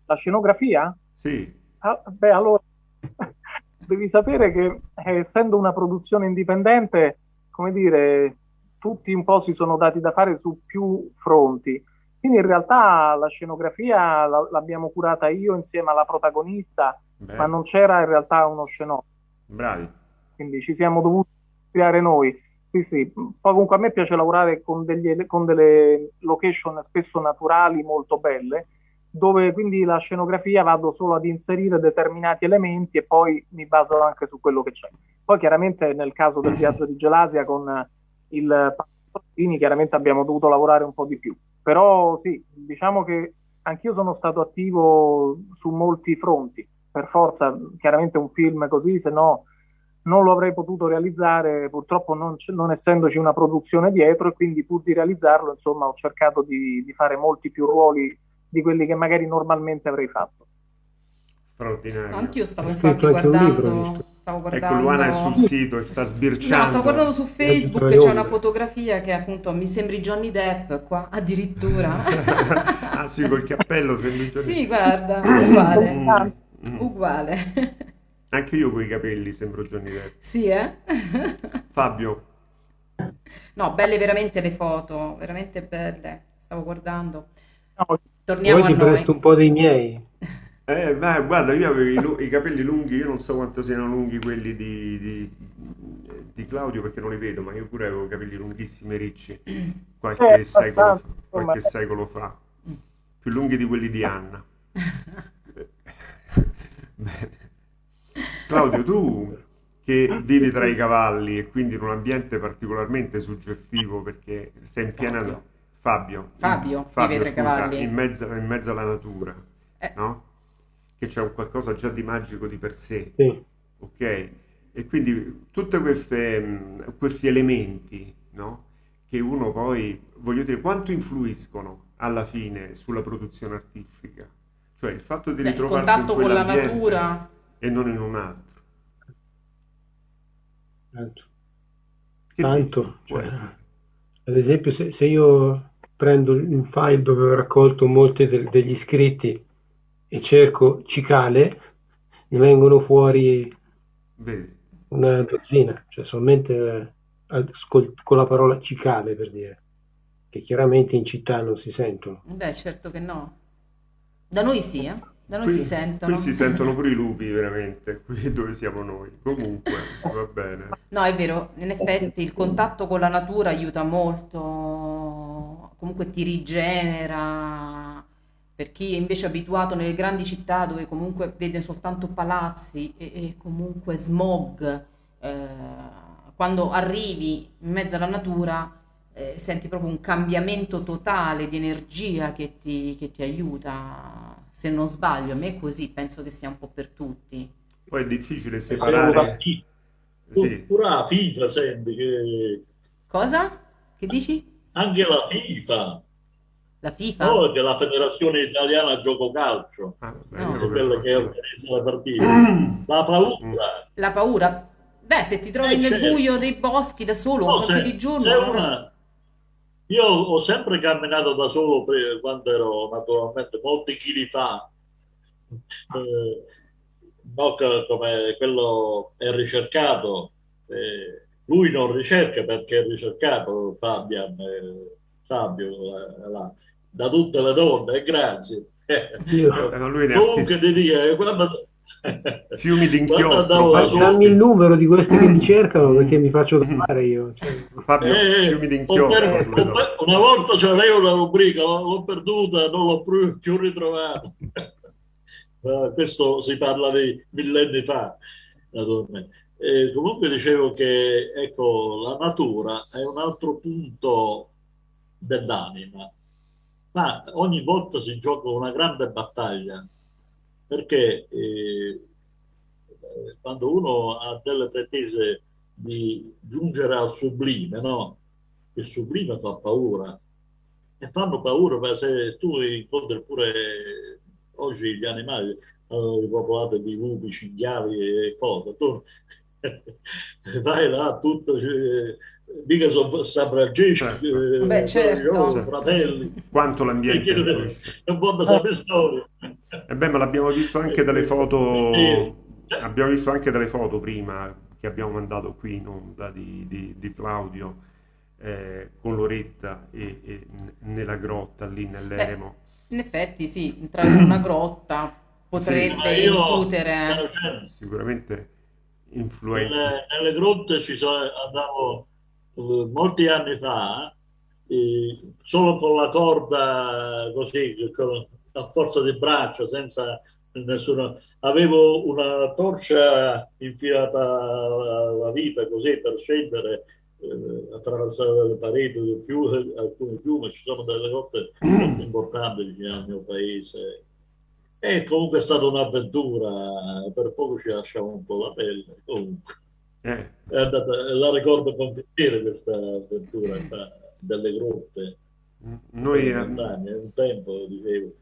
La scenografia? Sì. Ah, beh, allora, devi sapere che eh, essendo una produzione indipendente, come dire, tutti un po' si sono dati da fare su più fronti. Quindi in realtà la scenografia la- l'abbiamo curata io insieme alla protagonista, Beh, ma non c'era in realtà uno scenografo, bravi. quindi ci siamo dovuti creare noi. Sì, sì. Poi comunque a me piace lavorare con, degli- con delle location spesso naturali molto belle, dove quindi la scenografia vado solo ad inserire determinati elementi e poi mi baso anche su quello che c'è. Poi chiaramente nel caso del viaggio di Gelasia con il Pasolini chiaramente abbiamo dovuto lavorare un po' di più. Però sì, diciamo che anch'io sono stato attivo su molti fronti. Per forza, chiaramente un film così, se no non lo avrei potuto realizzare, purtroppo non, c- non essendoci una produzione dietro e quindi pur di realizzarlo, insomma, ho cercato di, di fare molti più ruoli di quelli che magari normalmente avrei fatto. Straordinario. No, anch'io stavo infatti guardando, stavo Ecco, guardando... Luana è sul sito e sta No, sbirciando. stavo guardando su Facebook, c'è una fotografia che appunto mi sembri Johnny Depp qua, addirittura. ah sì, col cappello sembri Johnny- Sì, guarda, uguale, mm. uguale. Anche io con i capelli sembro Johnny Depp. Sì, eh? Fabio, No, belle veramente le foto, veramente belle. Stavo guardando. no, Torniamo Poi a ti noi. presto un po' dei miei. eh, beh, guarda, io avevo i, i capelli lunghi, io non so quanto siano lunghi quelli di, di- di Claudio perché non li vedo, ma io pure avevo i capelli lunghissimi e ricci qualche Eh, secolo, qualche secolo fa, più lunghi di quelli di Anna. Bene. Claudio, tu che vivi tra i cavalli e quindi in un ambiente particolarmente suggestivo perché sei in piena... Fabio, Fabio, Fabio, Fabio vive tra i scusa, cavalli. in mezzo, in mezzo alla natura, Eh. no? Che c'è un qualcosa già di magico di per sé, Sì. ok? E quindi tutti questi elementi, no? Che uno poi, voglio dire, quanto influiscono alla fine sulla produzione artistica? Cioè il fatto di Beh, il ritrovarsi in contatto con la natura. E non in un altro. Tanto. Che Tanto, cioè, ad esempio, se, se io prendo un file dove ho raccolto molti del- degli iscritti e cerco cicale, mi vengono fuori Vedi? una dozzina, cioè solamente eh, con la parola cicale per dire, che chiaramente in città non si sentono. Beh, certo che no. Da noi sì, eh? Da noi Qui, si sentono. qui si sentono pure i lupi, veramente, qui dove siamo noi. Comunque, va bene. No, è vero, in effetti il contatto con la natura aiuta molto, comunque ti rigenera. Per chi è invece abituato nelle grandi città dove comunque vede soltanto palazzi e, e comunque smog, eh, quando arrivi in mezzo alla natura eh, senti proprio un cambiamento totale di energia che ti, che ti aiuta. Se non sbaglio, a me è così, penso che sia un po' per tutti. Poi è difficile Se uno la separare... FIFA, Sì, pure la FIFA senti che Cosa? Che dici? anche la FIFA, La FIFA? no, che è la Federazione Italiana Gioco Calcio, ah, vabbè, No. quella che organizza la partita, la paura. La paura? Beh, se ti trovi Eh, nel certo. buio dei boschi da solo No, anche se- di giorno, se allora- una- Io ho sempre camminato da solo quando ero naturalmente molti chili fa, Eh, no, co- come quello è ricercato, eh, lui non ricerca perché è ricercato Fabian, eh, Fabio, eh, là, da tutte le donne, e grazie. Io- Eh, lui ne Comunque ti dico, eh, quando... Fiumi d'inchiostro. Dammi il numero di questi che mi cercano perché mi faccio trovare io. cioè. Fabio, Eh, fiumi ho d'inchiostro. per- no. una volta c'avevo una rubrica, l'ho perduta, non l'ho più, ritrovata. Eh, questo si parla di millenni fa, naturalmente. E comunque dicevo che ecco, la natura è un altro punto dell'anima, ma ogni volta si gioca una grande battaglia perché eh, quando uno ha delle pretese di giungere al sublime, no? Il sublime fa paura e fanno paura se tu incontri pure oggi gli animali hanno ripopolato di lupi, cinghiali e cose, tu vai là tutto, cioè, mica sono sabraggesci, Certo. eh, Beh, certo. oh, fratelli, Quanto l'ambiente non può sapere storia. E beh, ma l'abbiamo visto anche dalle foto, abbiamo visto anche dalle foto prima che abbiamo mandato qui in onda di, di- di Claudio eh, con Loretta e, e nella grotta lì nell'eremo. In effetti sì, entrare in una grotta potrebbe io, incutere... Sicuramente influenza. nelle, nelle grotte ci sono, andavo eh, molti anni fa, eh, solo con la corda così, con- a forza di braccio, senza nessuna... Avevo una torcia infilata alla vita così per scendere, eh, attraversare le pareti del fiume, alcuni fiumi, ci sono delle molto importanti al mio paese. E comunque è stata un'avventura, per poco ci lasciamo un po' la pelle. Comunque, Eh, è andata, la ricordo con piacere questa avventura qua, delle grotte, noi eh, montagne. Un tempo dicevo,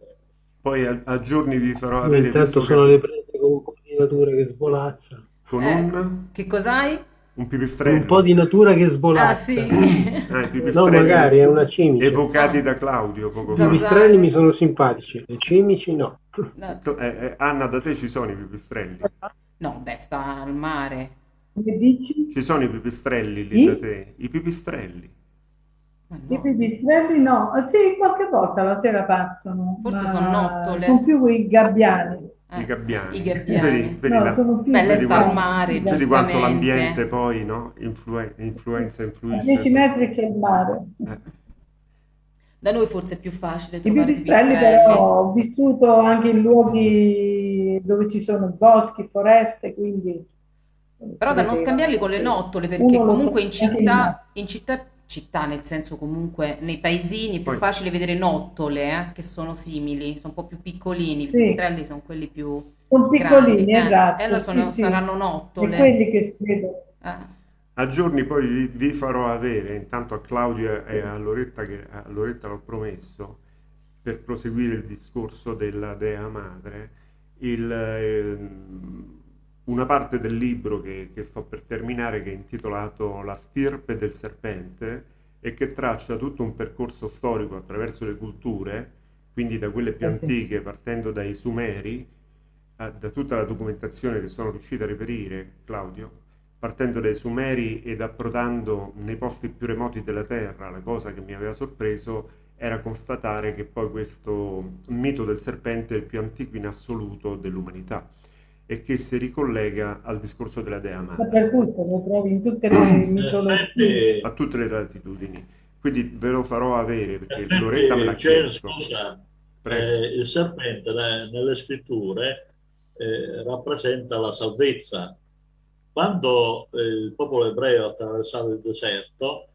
poi a, a giorni vi farò avere intanto sono che- le prese con un po' di natura che svolazza. con Ecco. un, Che cos'hai? un Con pipistrello. un po' di natura che Ah svolazza. sì. Ah, i No, magari è una cimice. evocati Ah. da Claudio poco I fa. Pipistrelli mi sono simpatici, le cimici no. No, Eh, eh, Anna, da te ci sono i pipistrelli? no, beh, sta al mare. Come dici? Ci sono i pipistrelli lì Sì? da te? I pipistrelli. Ma I no. pipistrelli no, Ah, sì, qualche volta la sera passano, Forse ma sono nottole. sono più i gabbiani. Eh, I gabbiani. I gabbiani. Vedi, vedi No, la- sono più vedi sta al quanto- mare, vedi quanto l'ambiente poi no? Influen- influenza, A influisce. 10 metri c'è il mare. Eh, Da noi forse è più facile I pipistrelli. però ho vissuto anche in luoghi dove ci sono boschi, foreste, quindi... Però da non scambiarli con le nottole, perché comunque in città, in città città, nel senso comunque nei paesini è più Poi- facile vedere nottole eh, che sono simili, sono un po' più piccolini, i Sì. pipistrelli sono quelli più Sono grandi. piccolini, eh. esatto. E allora sono- sì, sì. saranno Di nottole. quelli che si vedono. Eh. A giorni poi vi, vi farò avere, intanto a Claudio e a Loretta, che a Loretta l'ho promesso, per proseguire il discorso della Dea Madre, il, ehm, una parte del libro che, che sto per terminare, che è intitolato La stirpe del serpente, e che traccia tutto un percorso storico attraverso le culture, quindi da quelle più Eh sì. antiche, partendo dai Sumeri, a- da tutta la documentazione che sono riuscito a reperire, Claudio, partendo dai Sumeri ed approdando nei posti più remoti della Terra, la cosa che mi aveva sorpreso era constatare che poi questo mito del serpente è il più antico in assoluto dell'umanità e che si ricollega al discorso della Dea Madre Dappertutto, lo trovi in tutte le In mitologie. a tutte le latitudini. Quindi ve lo farò avere perché effetti, Loretta me l'ha chiesto. scusa, eh, il serpente ne- nelle scritture eh, rappresenta la salvezza. Quando eh, il popolo ebreo attraversava il deserto,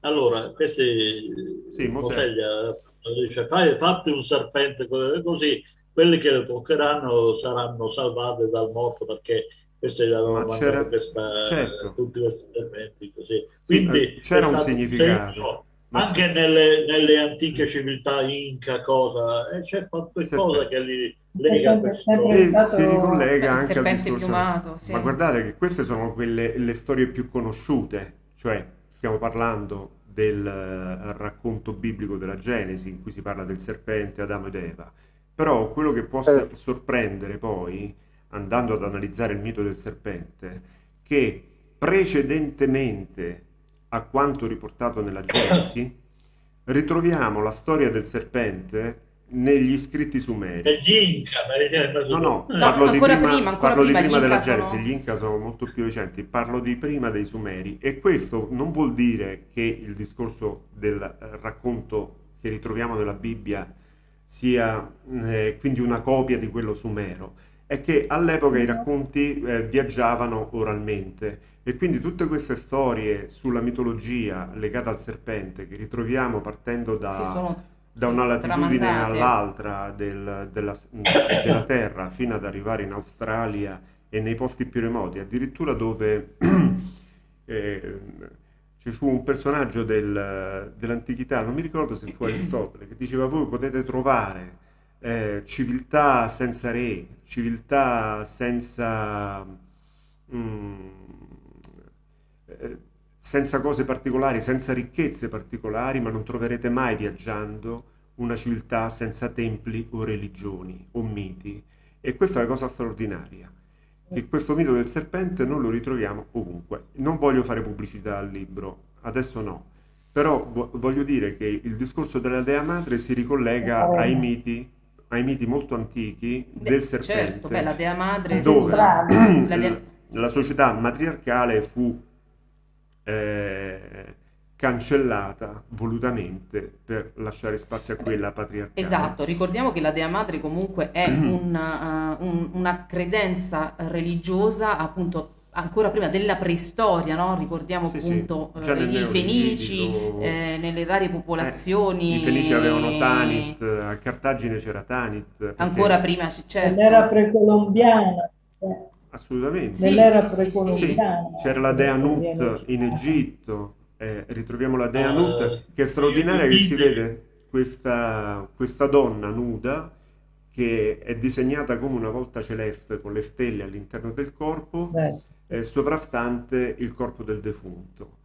allora questi Sì, Mosè. Mosè gli ha- dice fai, fatti un serpente co- così quelli che lo toccheranno saranno salvati dal morto perché avevano Ma mandato c'era- questa, certo. tutti questi serpenti così. Quindi c'era è un significato. segno Ma anche nelle, nelle antiche civiltà inca, cosa, eh, c'è qualcosa che li lega E si ricollega anche al serpente discorso. piumato, sì. Ma guardate che queste sono quelle le storie più conosciute, cioè stiamo parlando del eh, racconto biblico della Genesi in cui si parla del serpente, Adamo ed Eva. Però quello che può Certo. sorprendere poi, andando ad analizzare il mito del serpente, che precedentemente a quanto riportato nella Genesi, ritroviamo la storia del serpente negli scritti sumeri. Gli inca, per esempio, No, no, No, parlo di ancora prima, prima, ancora parlo di prima, prima gli della Inca Genesi, sono- gli Inca sono molto più recenti, parlo di prima dei Sumeri e questo non vuol dire che il discorso del eh, racconto che ritroviamo nella Bibbia sia eh, quindi una copia di quello sumero, è che all'epoca i racconti eh, viaggiavano oralmente e quindi tutte queste storie sulla mitologia legata al serpente che ritroviamo partendo da sono da una latitudine tramandate. all'altra del- della, della Terra fino ad arrivare in Australia e nei posti più remoti, addirittura dove eh, ci fu un personaggio del- dell'antichità, non mi ricordo se fu Aristotele, che diceva voi potete trovare eh, civiltà senza re, civiltà senza, mm, eh, senza cose particolari, senza ricchezze particolari, ma non troverete mai viaggiando una civiltà senza templi o religioni o miti. E questa è la cosa straordinaria, che questo mito del serpente non lo ritroviamo ovunque. Non voglio fare pubblicità al libro, adesso no, però vo- voglio dire che il discorso della Dea Madre si ricollega ai miti, ai miti molto antichi del serpente. Certo, beh, la Dea Madre, dove la Dea- la società matriarcale fu eh, cancellata volutamente per lasciare spazio a quella patriarcale. Esatto, ricordiamo che la Dea Madre comunque è una, uh, un- una credenza religiosa appunto ancora prima della preistoria, no? Ricordiamo Sì, sì, appunto già eh, i Fenici, eh, nelle varie popolazioni. Eh, I Fenici avevano Tanit, a Cartagine c'era Tanit. perché- Ancora prima, c- certo. Nell'era precolombiana. eh, Assolutamente. Sì, Nell'era sì, sì, sì. Sì, precolombiana. c'era la Dea Nut in Egitto, eh, ritroviamo la Dea Eh, Nut, che è straordinaria che si vede questa, questa donna nuda che è disegnata come una volta celeste con le stelle all'interno del corpo, eh, sovrastante il corpo del defunto.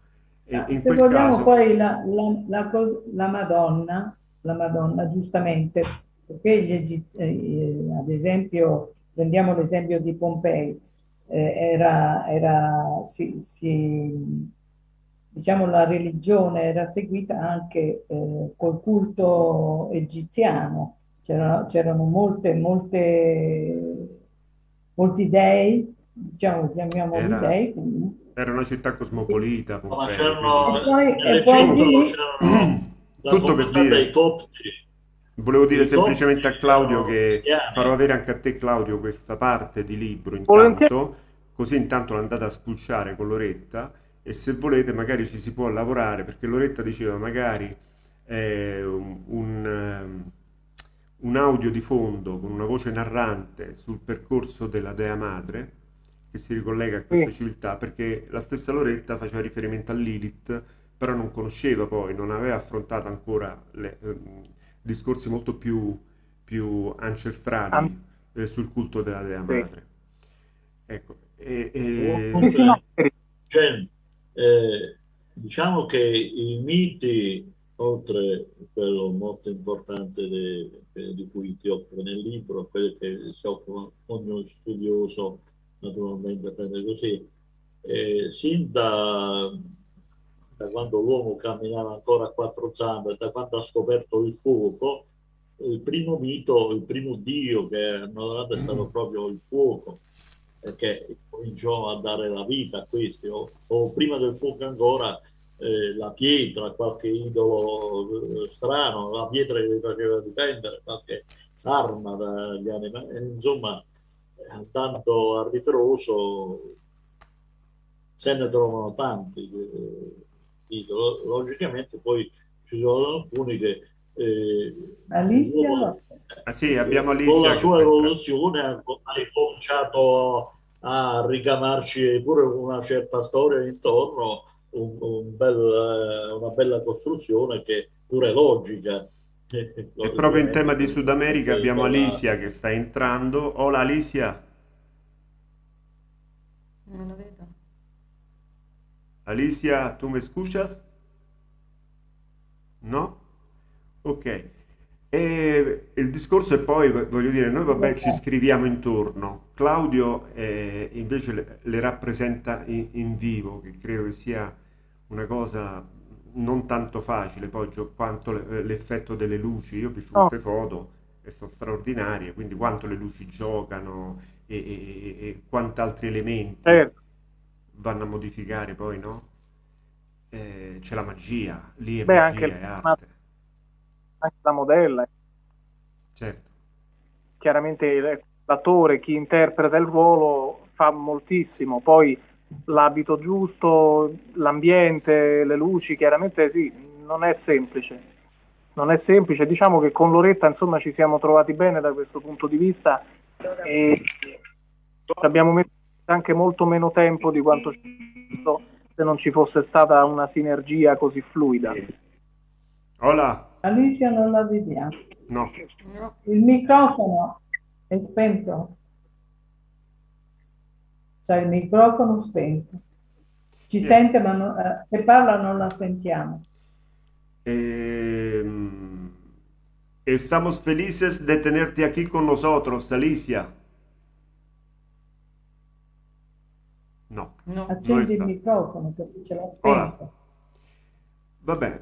E in Se quel vogliamo caso, poi la, la- la la Madonna, la Madonna giustamente, perché gli Egizi- eh, ad esempio, prendiamo l'esempio di Pompei, eh, era, era- si- si- diciamo la religione era seguita anche eh, col culto egiziano, C'era- c'erano molte, molte, molti dei, diciamo, chiamiamoli Era- dei, quindi. era una città cosmopolita, Ma Pompei, c'erano, E poi- e poi lì- Tutto per dire- dei copti. Volevo dire semplicemente a Claudio che farò avere anche a te Claudio questa parte di libro Volentieri. intanto, così intanto l'andate a spulciare con Loretta e se volete magari ci si può lavorare perché Loretta diceva magari eh, un, un, ehm, un audio di fondo con una voce narrante sul percorso della Dea Madre che si ricollega a questa Sì. civiltà perché la stessa Loretta faceva riferimento a Lilith però non conosceva poi, non aveva affrontato ancora le, ehm, discorsi molto più, più ancestrali An- eh, sul culto della Dea Sì. Madre. Ecco, e, e- Sì, sì, no, Cioè, eh, diciamo che i miti, oltre a quello molto importante eh, di cui ti occupi nel libro, quello che si occupa ogni studioso, naturalmente prende così, eh, sin da, da quando l'uomo camminava ancora a quattro zampe, da quando ha scoperto il fuoco, il primo mito, il primo dio che hanno adorato è stato proprio il fuoco che cominciò a dare la vita a questi, o, o prima del fuoco ancora eh, la pietra, qualche idolo eh, strano, la pietra che faceva difendere, qualche arma dagli animali, insomma, eh, tanto a ritroso se ne trovano tanti eh, idoli. Logicamente poi ci sono alcuni che eh, Alicia, Ah, sì, abbiamo con Alicia la che sua evoluzione ha cominciato a ricamarci pure una certa storia intorno, un- un bel- una bella costruzione che pure è logica. E proprio in tema di Sud America abbiamo Alicia che sta entrando. Hola Alicia. Non la vedo. Alicia, ¿tú me escuchas? No? Ok. E il discorso è poi, voglio dire, noi vabbè ci scriviamo intorno. Claudio eh, invece le, le rappresenta in, in vivo, che credo che sia una cosa non tanto facile, poi quanto le- l'effetto delle luci. Io ho visto queste foto e sono straordinarie, quindi quanto le luci giocano e, e, e- e quanti altri elementi certo. vanno a modificare poi, no? Eh, c'è la magia, lì è Beh, magia, è arte, anche la modella, certo. chiaramente l'attore, chi interpreta il ruolo fa moltissimo, poi l'abito giusto, l'ambiente, le luci, chiaramente sì, non è semplice. Non è semplice, diciamo che con Loretta insomma ci siamo trovati bene da questo punto di vista e abbiamo messo anche molto meno tempo di quanto ci se non ci fosse stata una sinergia così fluida. Hola, Alicia non la vediamo. no, No. Il microfono è spento. C'è il microfono spento. Ci Sì. sente, ma non- eh, se parla non la sentiamo. Em, estamos felices de tenerte aquí con nosotros, Alicia. No, No. Accendi il microfono perché ce l'ha Ora. spento. vabbè,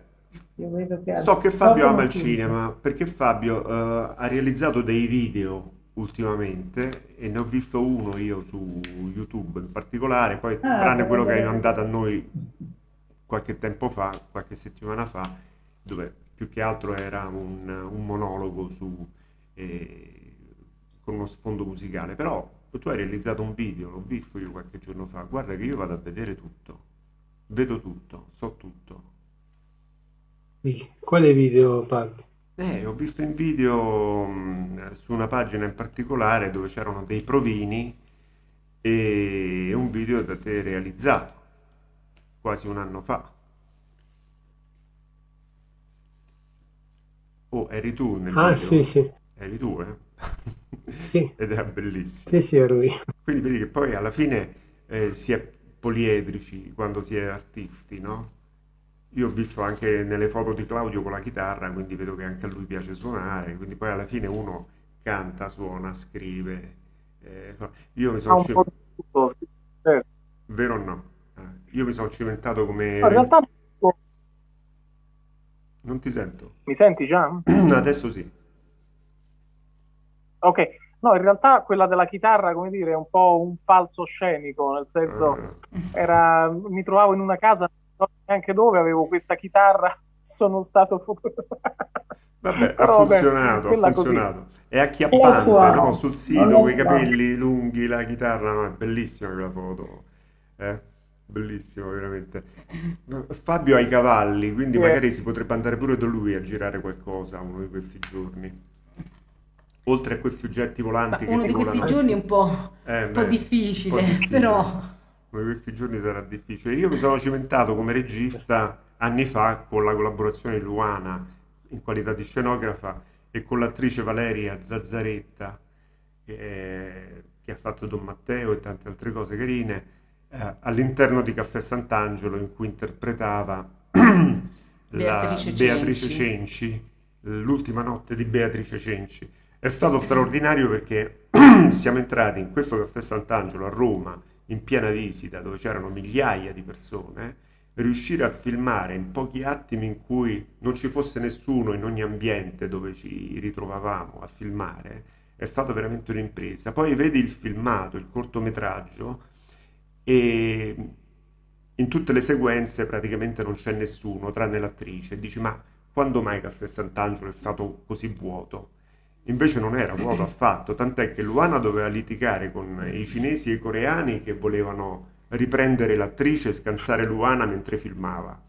Io vedo che So che Fabio ama il cinema perché Fabio eh, ha realizzato dei video ultimamente e ne ho visto uno io su YouTube in particolare, poi Ah, tranne quello che hai mandato a noi qualche tempo fa, qualche settimana fa, dove più che altro era un, un monologo su, eh, con uno sfondo musicale, però tu hai realizzato un video, l'ho visto io qualche giorno fa, guarda che io vado a vedere tutto, vedo tutto, so tutto. Quale video parli? Eh, ho visto in video mh, su una pagina in particolare dove c'erano dei provini e un video da te realizzato quasi un anno fa. Oh, eri tu nel Ah, video? sì, sì, Eri tu, eh? sì, Ed era bellissimo. sì, sì, ero io. Quindi vedi che poi alla fine eh, si è poliedrici quando si è artisti, no? Io ho visto anche nelle foto di Claudio con la chitarra, quindi vedo che anche a lui piace suonare, quindi poi alla fine uno canta, suona, scrive. eh, io mi sono un po' ci- di tutto, sì, certo. vero o no? Eh, io mi sono cimentato come... No, in realtà Non ti sento. mi senti già? Adesso sì. Ok, no, in realtà quella della chitarra, come dire, è un po' un falso scenico, nel senso, Ah, era, mi trovavo in una casa, so neanche dove, avevo questa chitarra, sono stato fotografato. Vabbè, ha Però, vabbè, funzionato, ha quella così. funzionato. È acchiappante, no? Sul sito, con i capelli lunghi, la chitarra, no? È bellissima quella foto. Eh? bellissimo veramente. Fabio ha i cavalli, quindi Sì. magari si potrebbe andare pure da lui a girare qualcosa uno di questi giorni. Oltre a questi oggetti Ma volanti che uno di questi giorni è un po', Eh, un po' beh, difficile, un po' difficile. però Di questi giorni sarà difficile. Io mi sono cimentato come regista anni fa con la collaborazione di Luana in qualità di scenografa e con l'attrice Valeria Zazzaretta che, che ha fatto Don Matteo e tante altre cose carine eh, all'interno di Caffè Sant'Angelo in cui interpretava la Beatrice Beatrice Cenci. Cenci, l'ultima notte di Beatrice Cenci. È stato straordinario perché siamo entrati in questo Caffè Sant'Angelo a Roma in piena visita dove c'erano migliaia di persone, riuscire a filmare in pochi attimi in cui non ci fosse nessuno in ogni ambiente dove ci ritrovavamo a filmare è stata veramente un'impresa. Poi vedi il filmato, il cortometraggio e in tutte le sequenze praticamente non c'è nessuno tranne l'attrice. Dici, ma quando mai Caffè Sant'Angelo è stato così vuoto? Invece non era vuoto affatto, tant'è che Luana doveva litigare con i cinesi e i coreani che volevano riprendere l'attrice e scansare Luana mentre filmava.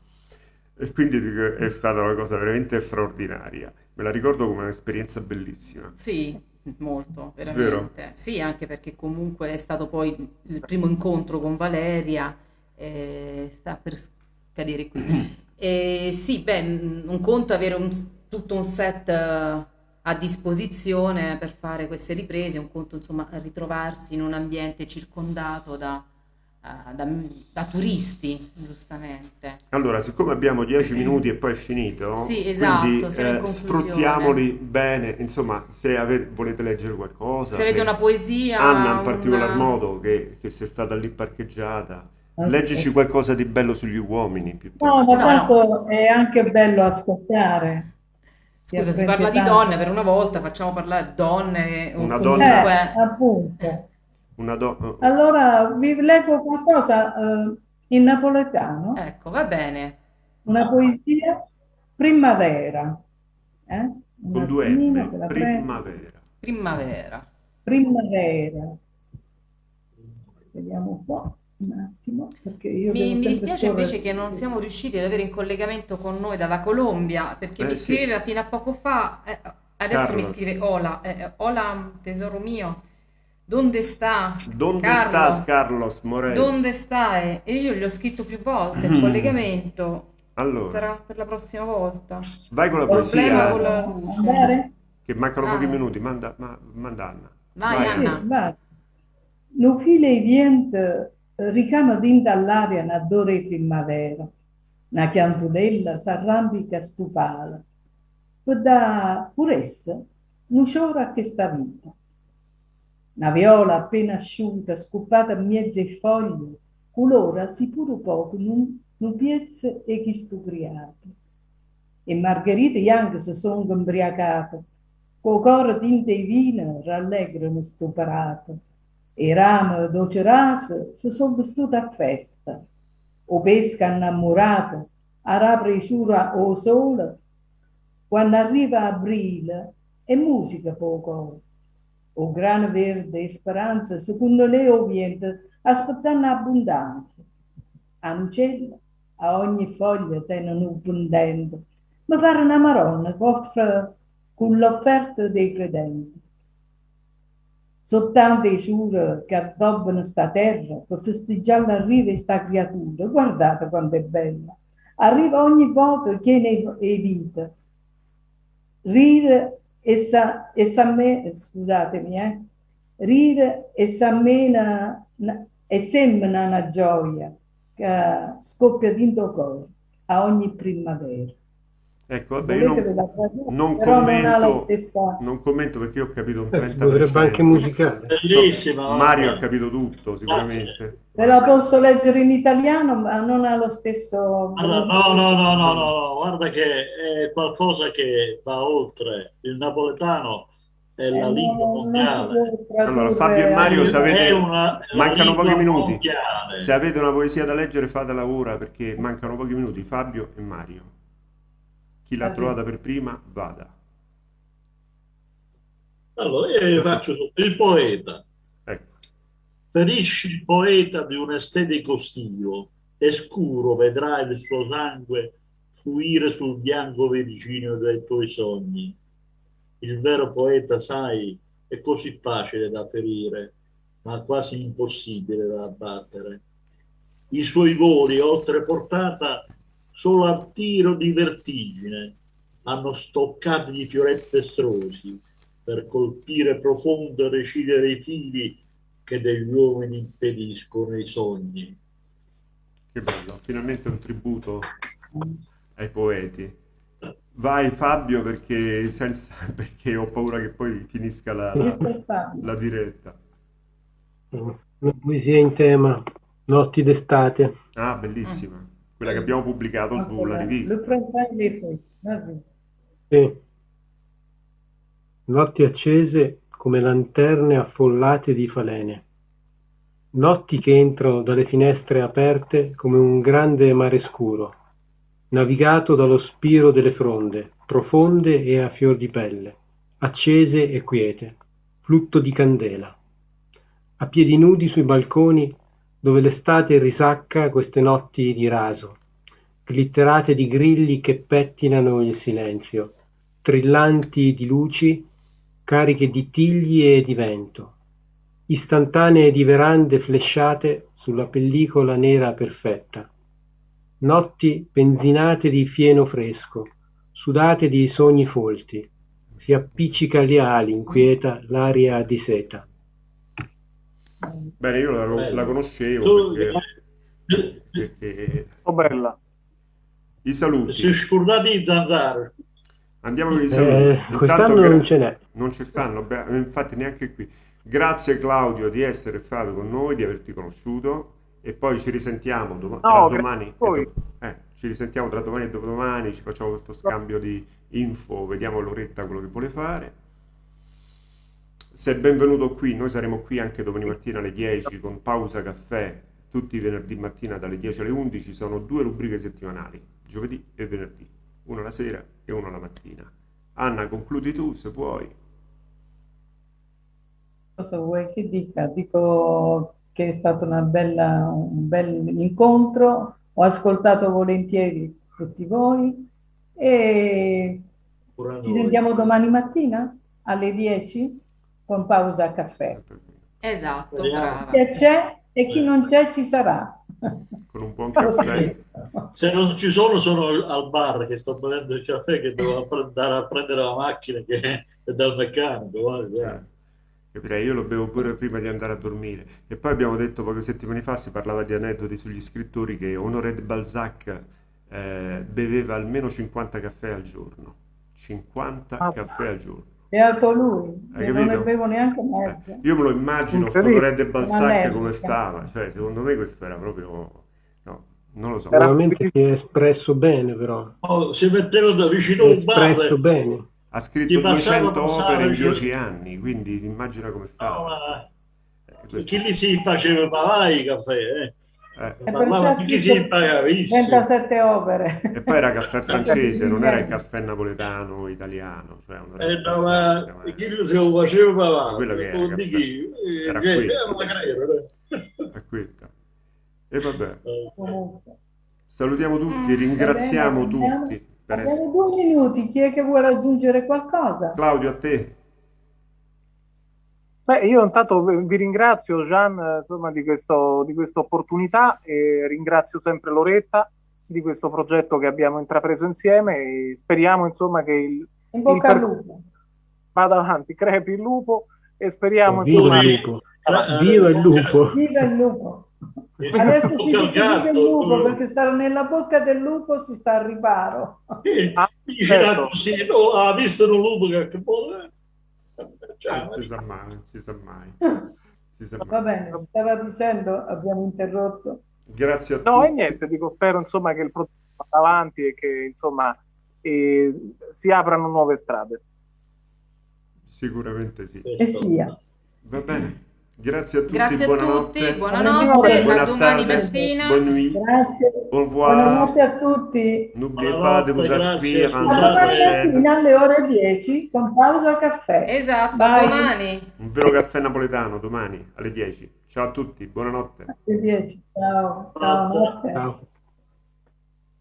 E quindi è stata una cosa veramente straordinaria. Me la ricordo come un'esperienza bellissima. sì, molto, Vero? veramente. Sì, anche perché comunque è stato poi il primo incontro con Valeria, e sta per scadere qui. E sì, beh, un conto avere un- tutto un set eh, a disposizione per fare queste riprese, un conto insomma ritrovarsi in un ambiente circondato da, eh, da- da turisti, giustamente. Allora, siccome abbiamo 10 minuti e poi è finito, Sì, esatto, quindi eh, sfruttiamoli bene. Insomma, se ave- volete leggere qualcosa, Se avete una poesia, Anna in particolar una- modo, che, che sei stata lì parcheggiata, Ok. leggici qualcosa di bello sugli uomini No, piuttosto. ma No, tanto è anche bello ascoltare. Scusa, si parla di donne per una volta, facciamo parlare donne o Una Eh, comunque appunto. Una do- Allora vi leggo qualcosa eh, in napoletano, ecco, va bene. una poesia primavera. Eh? Con due M, primavera. Primavera. Primavera. Vediamo un po', un attimo, perché io Mi, mi dispiace scorrere. invece che non siamo riusciti ad avere in collegamento con noi dalla Colombia, perché Eh, mi sì. scriveva fino a poco fa, eh, adesso mi Carlos. scrive Hola, eh, hola tesoro mio, ¿dónde está? Donde Carlo, estás, Carlos Morel? ¿Dónde stai? E io gli ho scritto più volte, il collegamento Allora, sarà per la prossima volta. vai con la con la- che mancano Ah. pochi minuti. Manda, ma- manda Anna. Vai, Vai, Anna. Sì, vai. Lo file vient ricama din dall'aria una dore primavera, una chiantudella s'arrampica stupala, per da puressa non c'ora che sta vita. Una viola appena asciutta, scoppata in mezze foglie, colora si pure poco, non, non piezza e chi stubriato. E Margherita e anche si sono imbriacate, col coro tinte e vino rallegrano stuperato, e rame dolce rase si sono vestute a festa, o pesca innamorata, a rapre ciura o sole, quando arriva aprile è musica poco. O grano verde e speranza, secondo lei ovviamente, aspettando abbondanza. Ancella, a ogni foglia tenono un pendente, ma pare una maronna che offre con l'offerta dei credenti. Soltanto i giure che addobbano sta terra per festeggiare l'arrivo di sta creatura. Guardate quanto è bella. Arriva ogni volta che ne è vita. Rire e sa, e s'amme- scusatemi, eh. Rire e s'ammena e semina una gioia che scoppia dentro cuore a ogni primavera. Ecco, vabbè, io non, non non commento, stessa... non commento perché io ho capito un Eh, si 30%. potrebbe anche musicare. Bellissima. Mario ha capito tutto, sicuramente. Se la posso leggere in italiano, ma non ha lo stesso... Guarda, no, no, no, no, no, no, guarda che è qualcosa che va oltre. Il napoletano è la Eh, lingua non mondiale. Allora, Fabio e Mario, se avete- una- mancano pochi minuti. mondiale. Se avete una poesia da leggere, fatela ora perché mancano pochi minuti. Fabio e Mario. Chi l'ha trovata per prima, vada. Allora, io faccio il poeta. Ecco. Ferisci il poeta di un estetico stio e scuro vedrai il suo sangue fluire sul bianco virginio dei tuoi sogni. Il vero poeta, sai, è così facile da ferire, ma quasi impossibile da abbattere. I suoi voli, oltre portata, solo al tiro di vertigine, hanno stoccati di fioretti estrosi per colpire profondo e recidere i fili che degli uomini impediscono i sogni. Che bello, finalmente un tributo ai poeti. Vai Fabio perché, senza, perché ho paura che poi finisca la, la, la diretta. Una poesia in tema, Notti d'estate. Ah, bellissima. Quella che abbiamo pubblicato sulla rivista. Sì. Notti accese come lanterne affollate di falene. Notti che entrano dalle finestre aperte come un grande mare scuro, navigato dallo spiro delle fronde, profonde e a fior di pelle, accese e quiete, flutto di candela. A piedi nudi sui balconi dove l'estate risacca queste notti di raso, glitterate di grilli che pettinano il silenzio, trillanti di luci, cariche di tigli e di vento, istantanee di verande flesciate sulla pellicola nera perfetta, notti benzinate di fieno fresco, sudate di sogni folti, si appiccica alle ali inquieta l'aria di seta. Bene, io la, la conoscevo perché, perché... Oh, bella. I saluti. Si scordati i zanzare. Andiamo con i saluti. Eh, quest'anno gra- non ce n'è. Non ci stanno, beh, infatti neanche qui. Grazie Claudio di essere stato con noi, di averti conosciuto e poi ci risentiamo dom- no, tra domani. Do- eh, ci risentiamo tra domani e dopodomani, ci facciamo questo scambio di info, vediamo Loretta quello che vuole fare. Sei benvenuto qui, noi saremo qui anche domani mattina alle 10 con pausa caffè, tutti i venerdì mattina dalle 10 alle 11, sono due rubriche settimanali, giovedì e venerdì, una la sera e una la mattina. Anna, concludi tu se puoi cosa vuoi che dica? Dico che è stato bella, un bel incontro, ho ascoltato volentieri tutti voi e ci sentiamo domani mattina alle 10 con pausa caffè. Esatto, brava. Chi c'è e chi non c'è ci sarà. Con un buon caffè. Se non ci sono, sono al bar che sto bevendo il caffè che devo andare a prendere la macchina che è dal meccanico. Guarda. Eh. Capirei, io lo bevo pure prima di andare a dormire. E poi abbiamo detto poche settimane fa, si parlava di aneddoti sugli scrittori, che Honoré de Balzac eh, beveva almeno 50 caffè al giorno. 50 ah, caffè al giorno. Beato lui, io non ne bevo neanche mezzo. Eh, io me lo immagino, sto de Balzac come stava. Cioè, secondo me questo era proprio... No, non lo so. Veramente si è espresso bene, però. Oh, si metteva da vicino un bar. espresso bene ha scritto 200 opere in 10 anni, quindi immagina come fa. No, ma... eh, chi gli si faceva pagare i caffè? Eh? Eh. Parlava chi si pagava 37 opere. E poi era caffè francese, non era il caffè napoletano italiano. Cioè eh, no, ma chi si lo faceva pagare? Quello che era, di chi? Era eh. Era E vabbè. Salutiamo tutti, ringraziamo tutti. Abbiamo due minuti, chi è che vuole aggiungere qualcosa? Claudio, a te. Beh, io intanto vi ringrazio Gian insomma, di, questo, di questa opportunità e ringrazio sempre Loretta di questo progetto che abbiamo intrapreso insieme e speriamo insomma che il, In bocca il al lupo. vada avanti, crepi il lupo e speriamo Viva il lupo! Viva il lupo! Viva il lupo! Adesso si dice vive il lupo perché stare nella bocca del lupo si sta al riparo. Eh, dice certo. così, no, ha visto un lupo che può... Cioè, non si sa mai, non si sa mai. Si sa mai. Va bene, stava dicendo, abbiamo interrotto. Grazie a tutti. No, e niente, dico, spero insomma che il progetto vada avanti e che insomma eh, si aprano nuove strade. Sicuramente sì. E sia. Va bene. Grazie a tutti, Grazie a buonanotte. tutti, buonanotte, a Buenas domani mattina. Grazie. au revoir. Buonanotte a tutti. N'oubliez pas de vous Buonanotte, inscrire alle ore 10 con pausa al caffè. Esatto, Bye. domani. Un vero caffè napoletano domani alle 10. Ciao a tutti, buonanotte. Alle 10. Ciao. Ciao. Ciao.